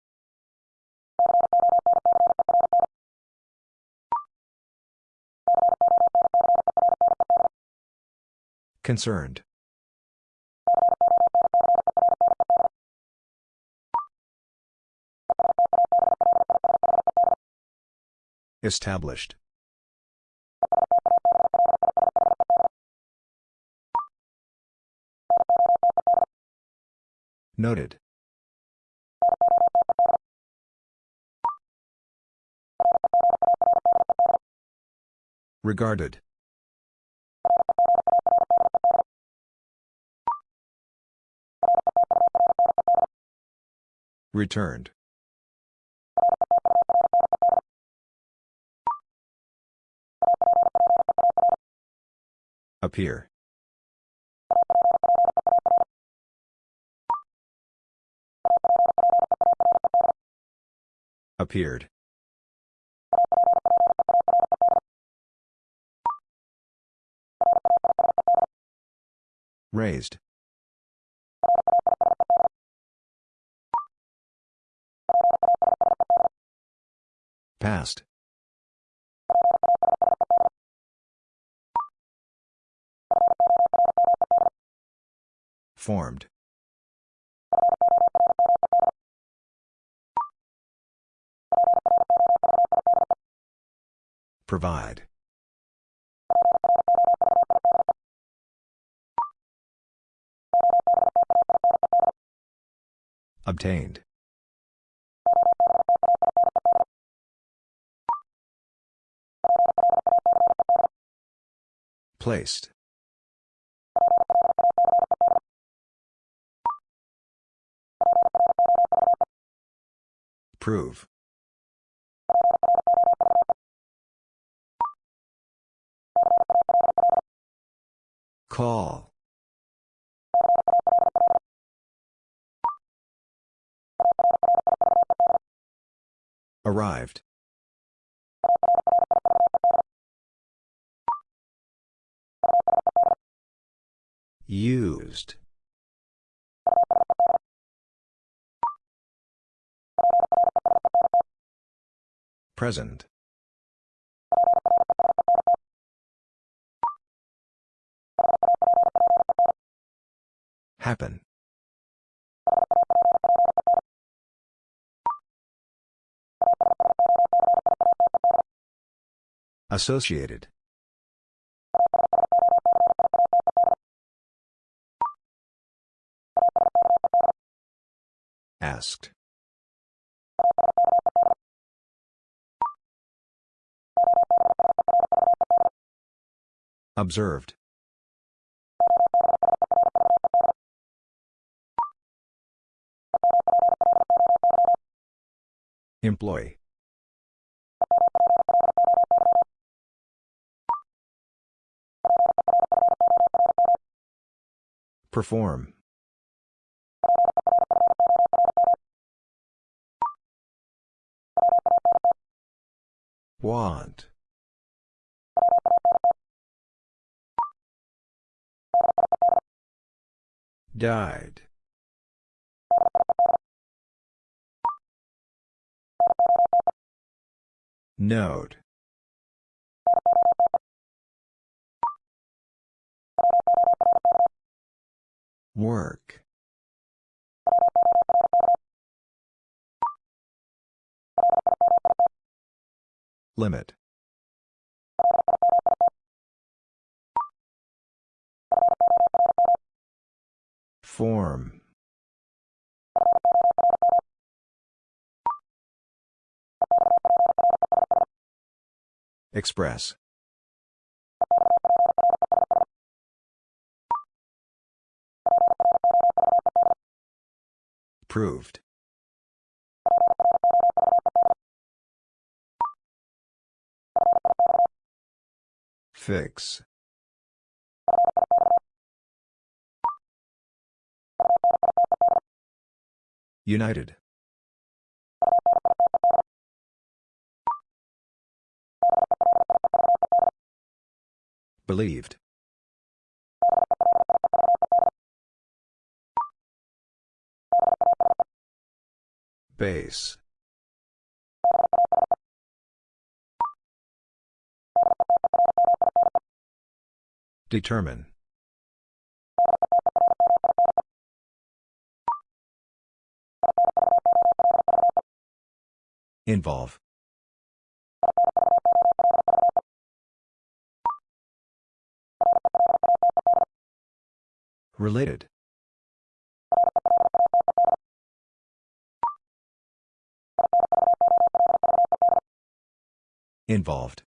Concerned. Established. Noted. Regarded. Returned. Appear. Appeared. Raised. Passed. Formed. Provide. Obtained. Placed. Prove. Call. Arrived. Used. Present. Happen. Associated. Asked. Observed. Employee. Perform. Want. Died. Note. Work. Limit. Form. Express. Proved. Fix. United. Believed. Base. Determine. Involve. Related. Involved.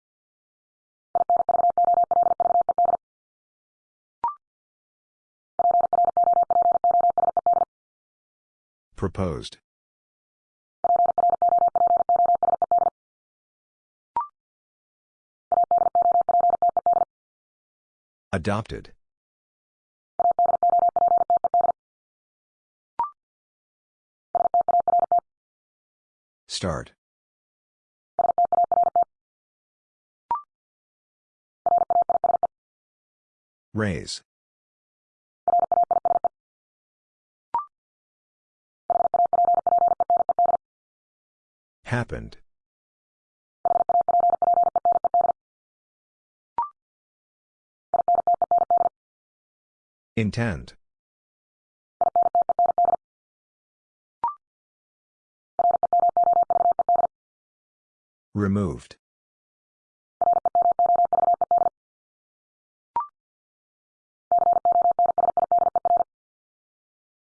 Proposed. Adopted. Start. Raise. Happened. Intend. Removed.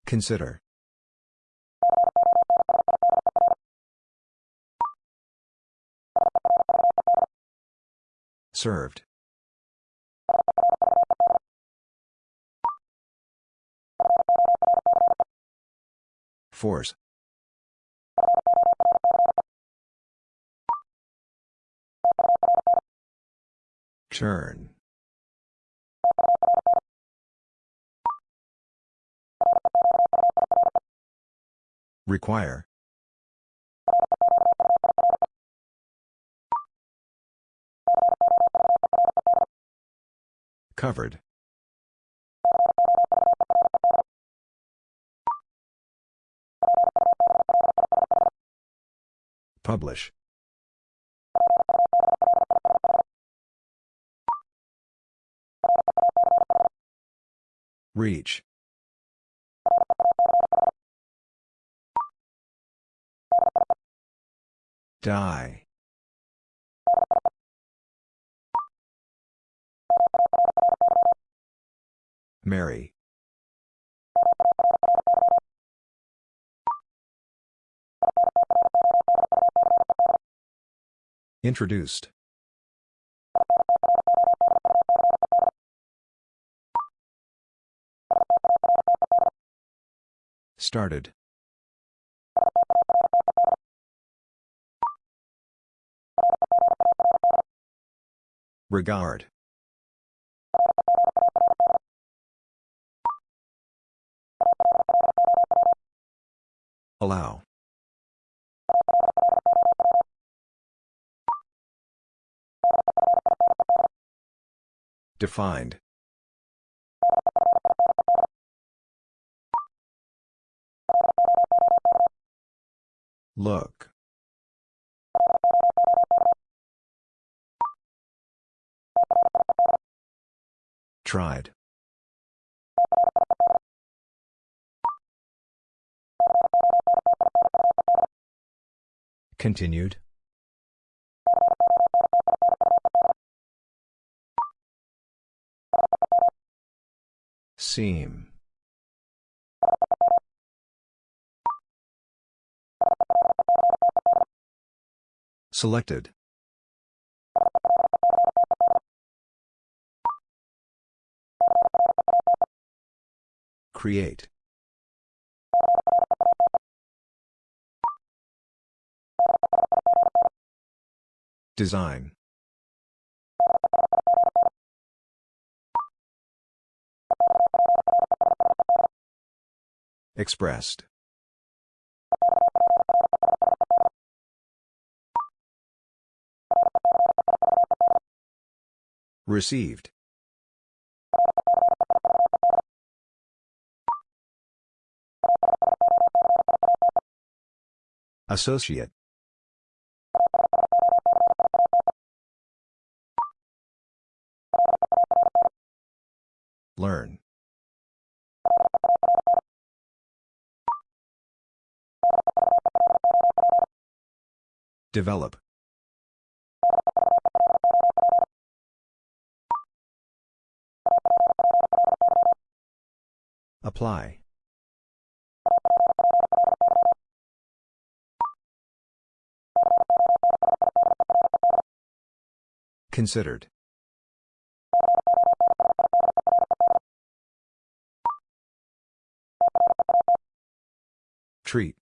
Consider. Served. Force. Turn. Require. Covered. Publish. Reach. Die. Marry. Introduced. Started. Regard. Allow. Defined. Look. Tried. Continued. Seem. Selected. Create. Design. Expressed. Received. Associate. Learn. Develop. Apply. Considered. Treat.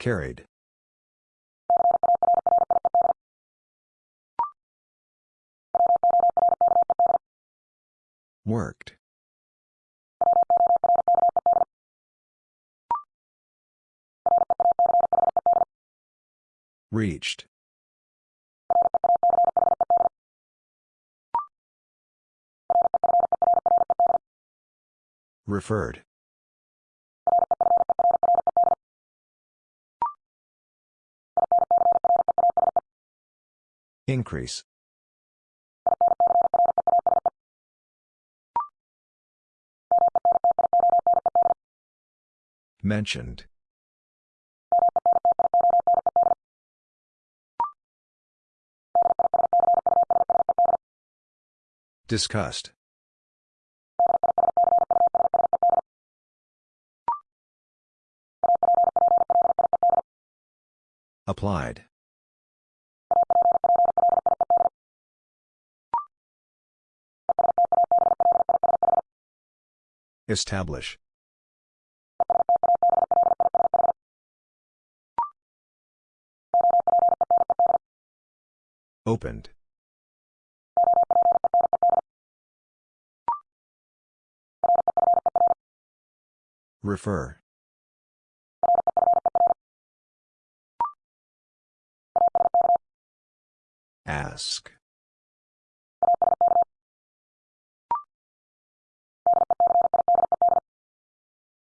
Carried. Worked. Reached. Referred. Increase. Mentioned. Discussed. Applied. Establish. Opened. Refer. Ask.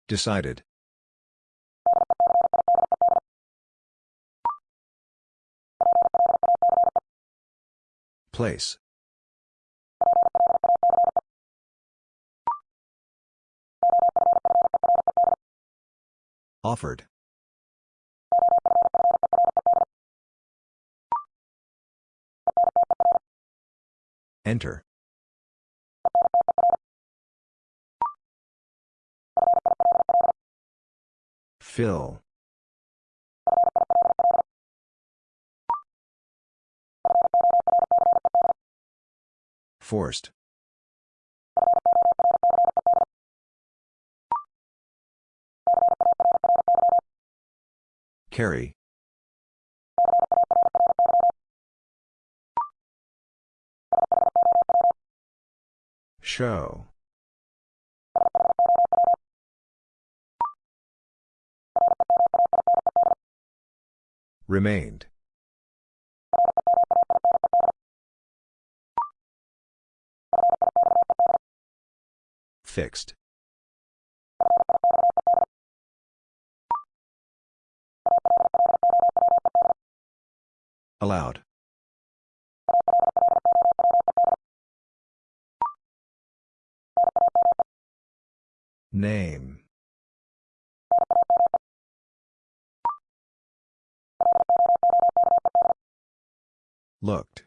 Decided. Place. Offered. Enter. Fill. Forced. Carry. Show. Remained. Fixed. Allowed. Name. Looked.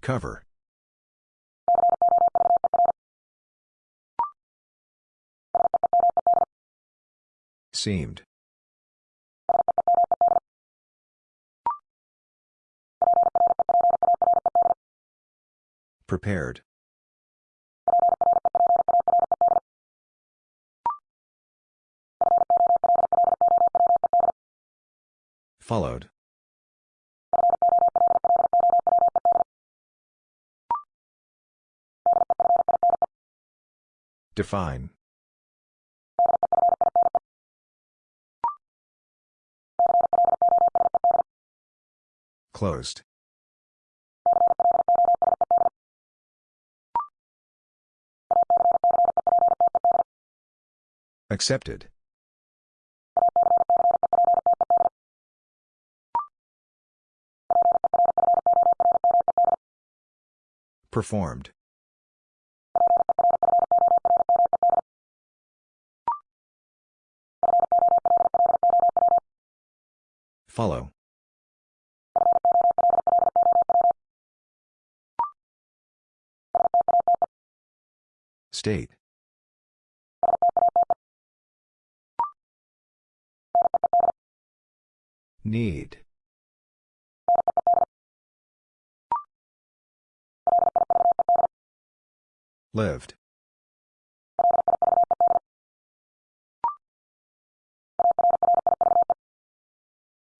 Cover. Seemed. Prepared. Followed. Define. Closed. Accepted. Performed. Follow. State. Need. Lived.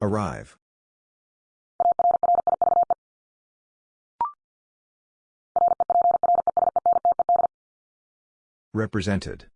Arrive. Represented.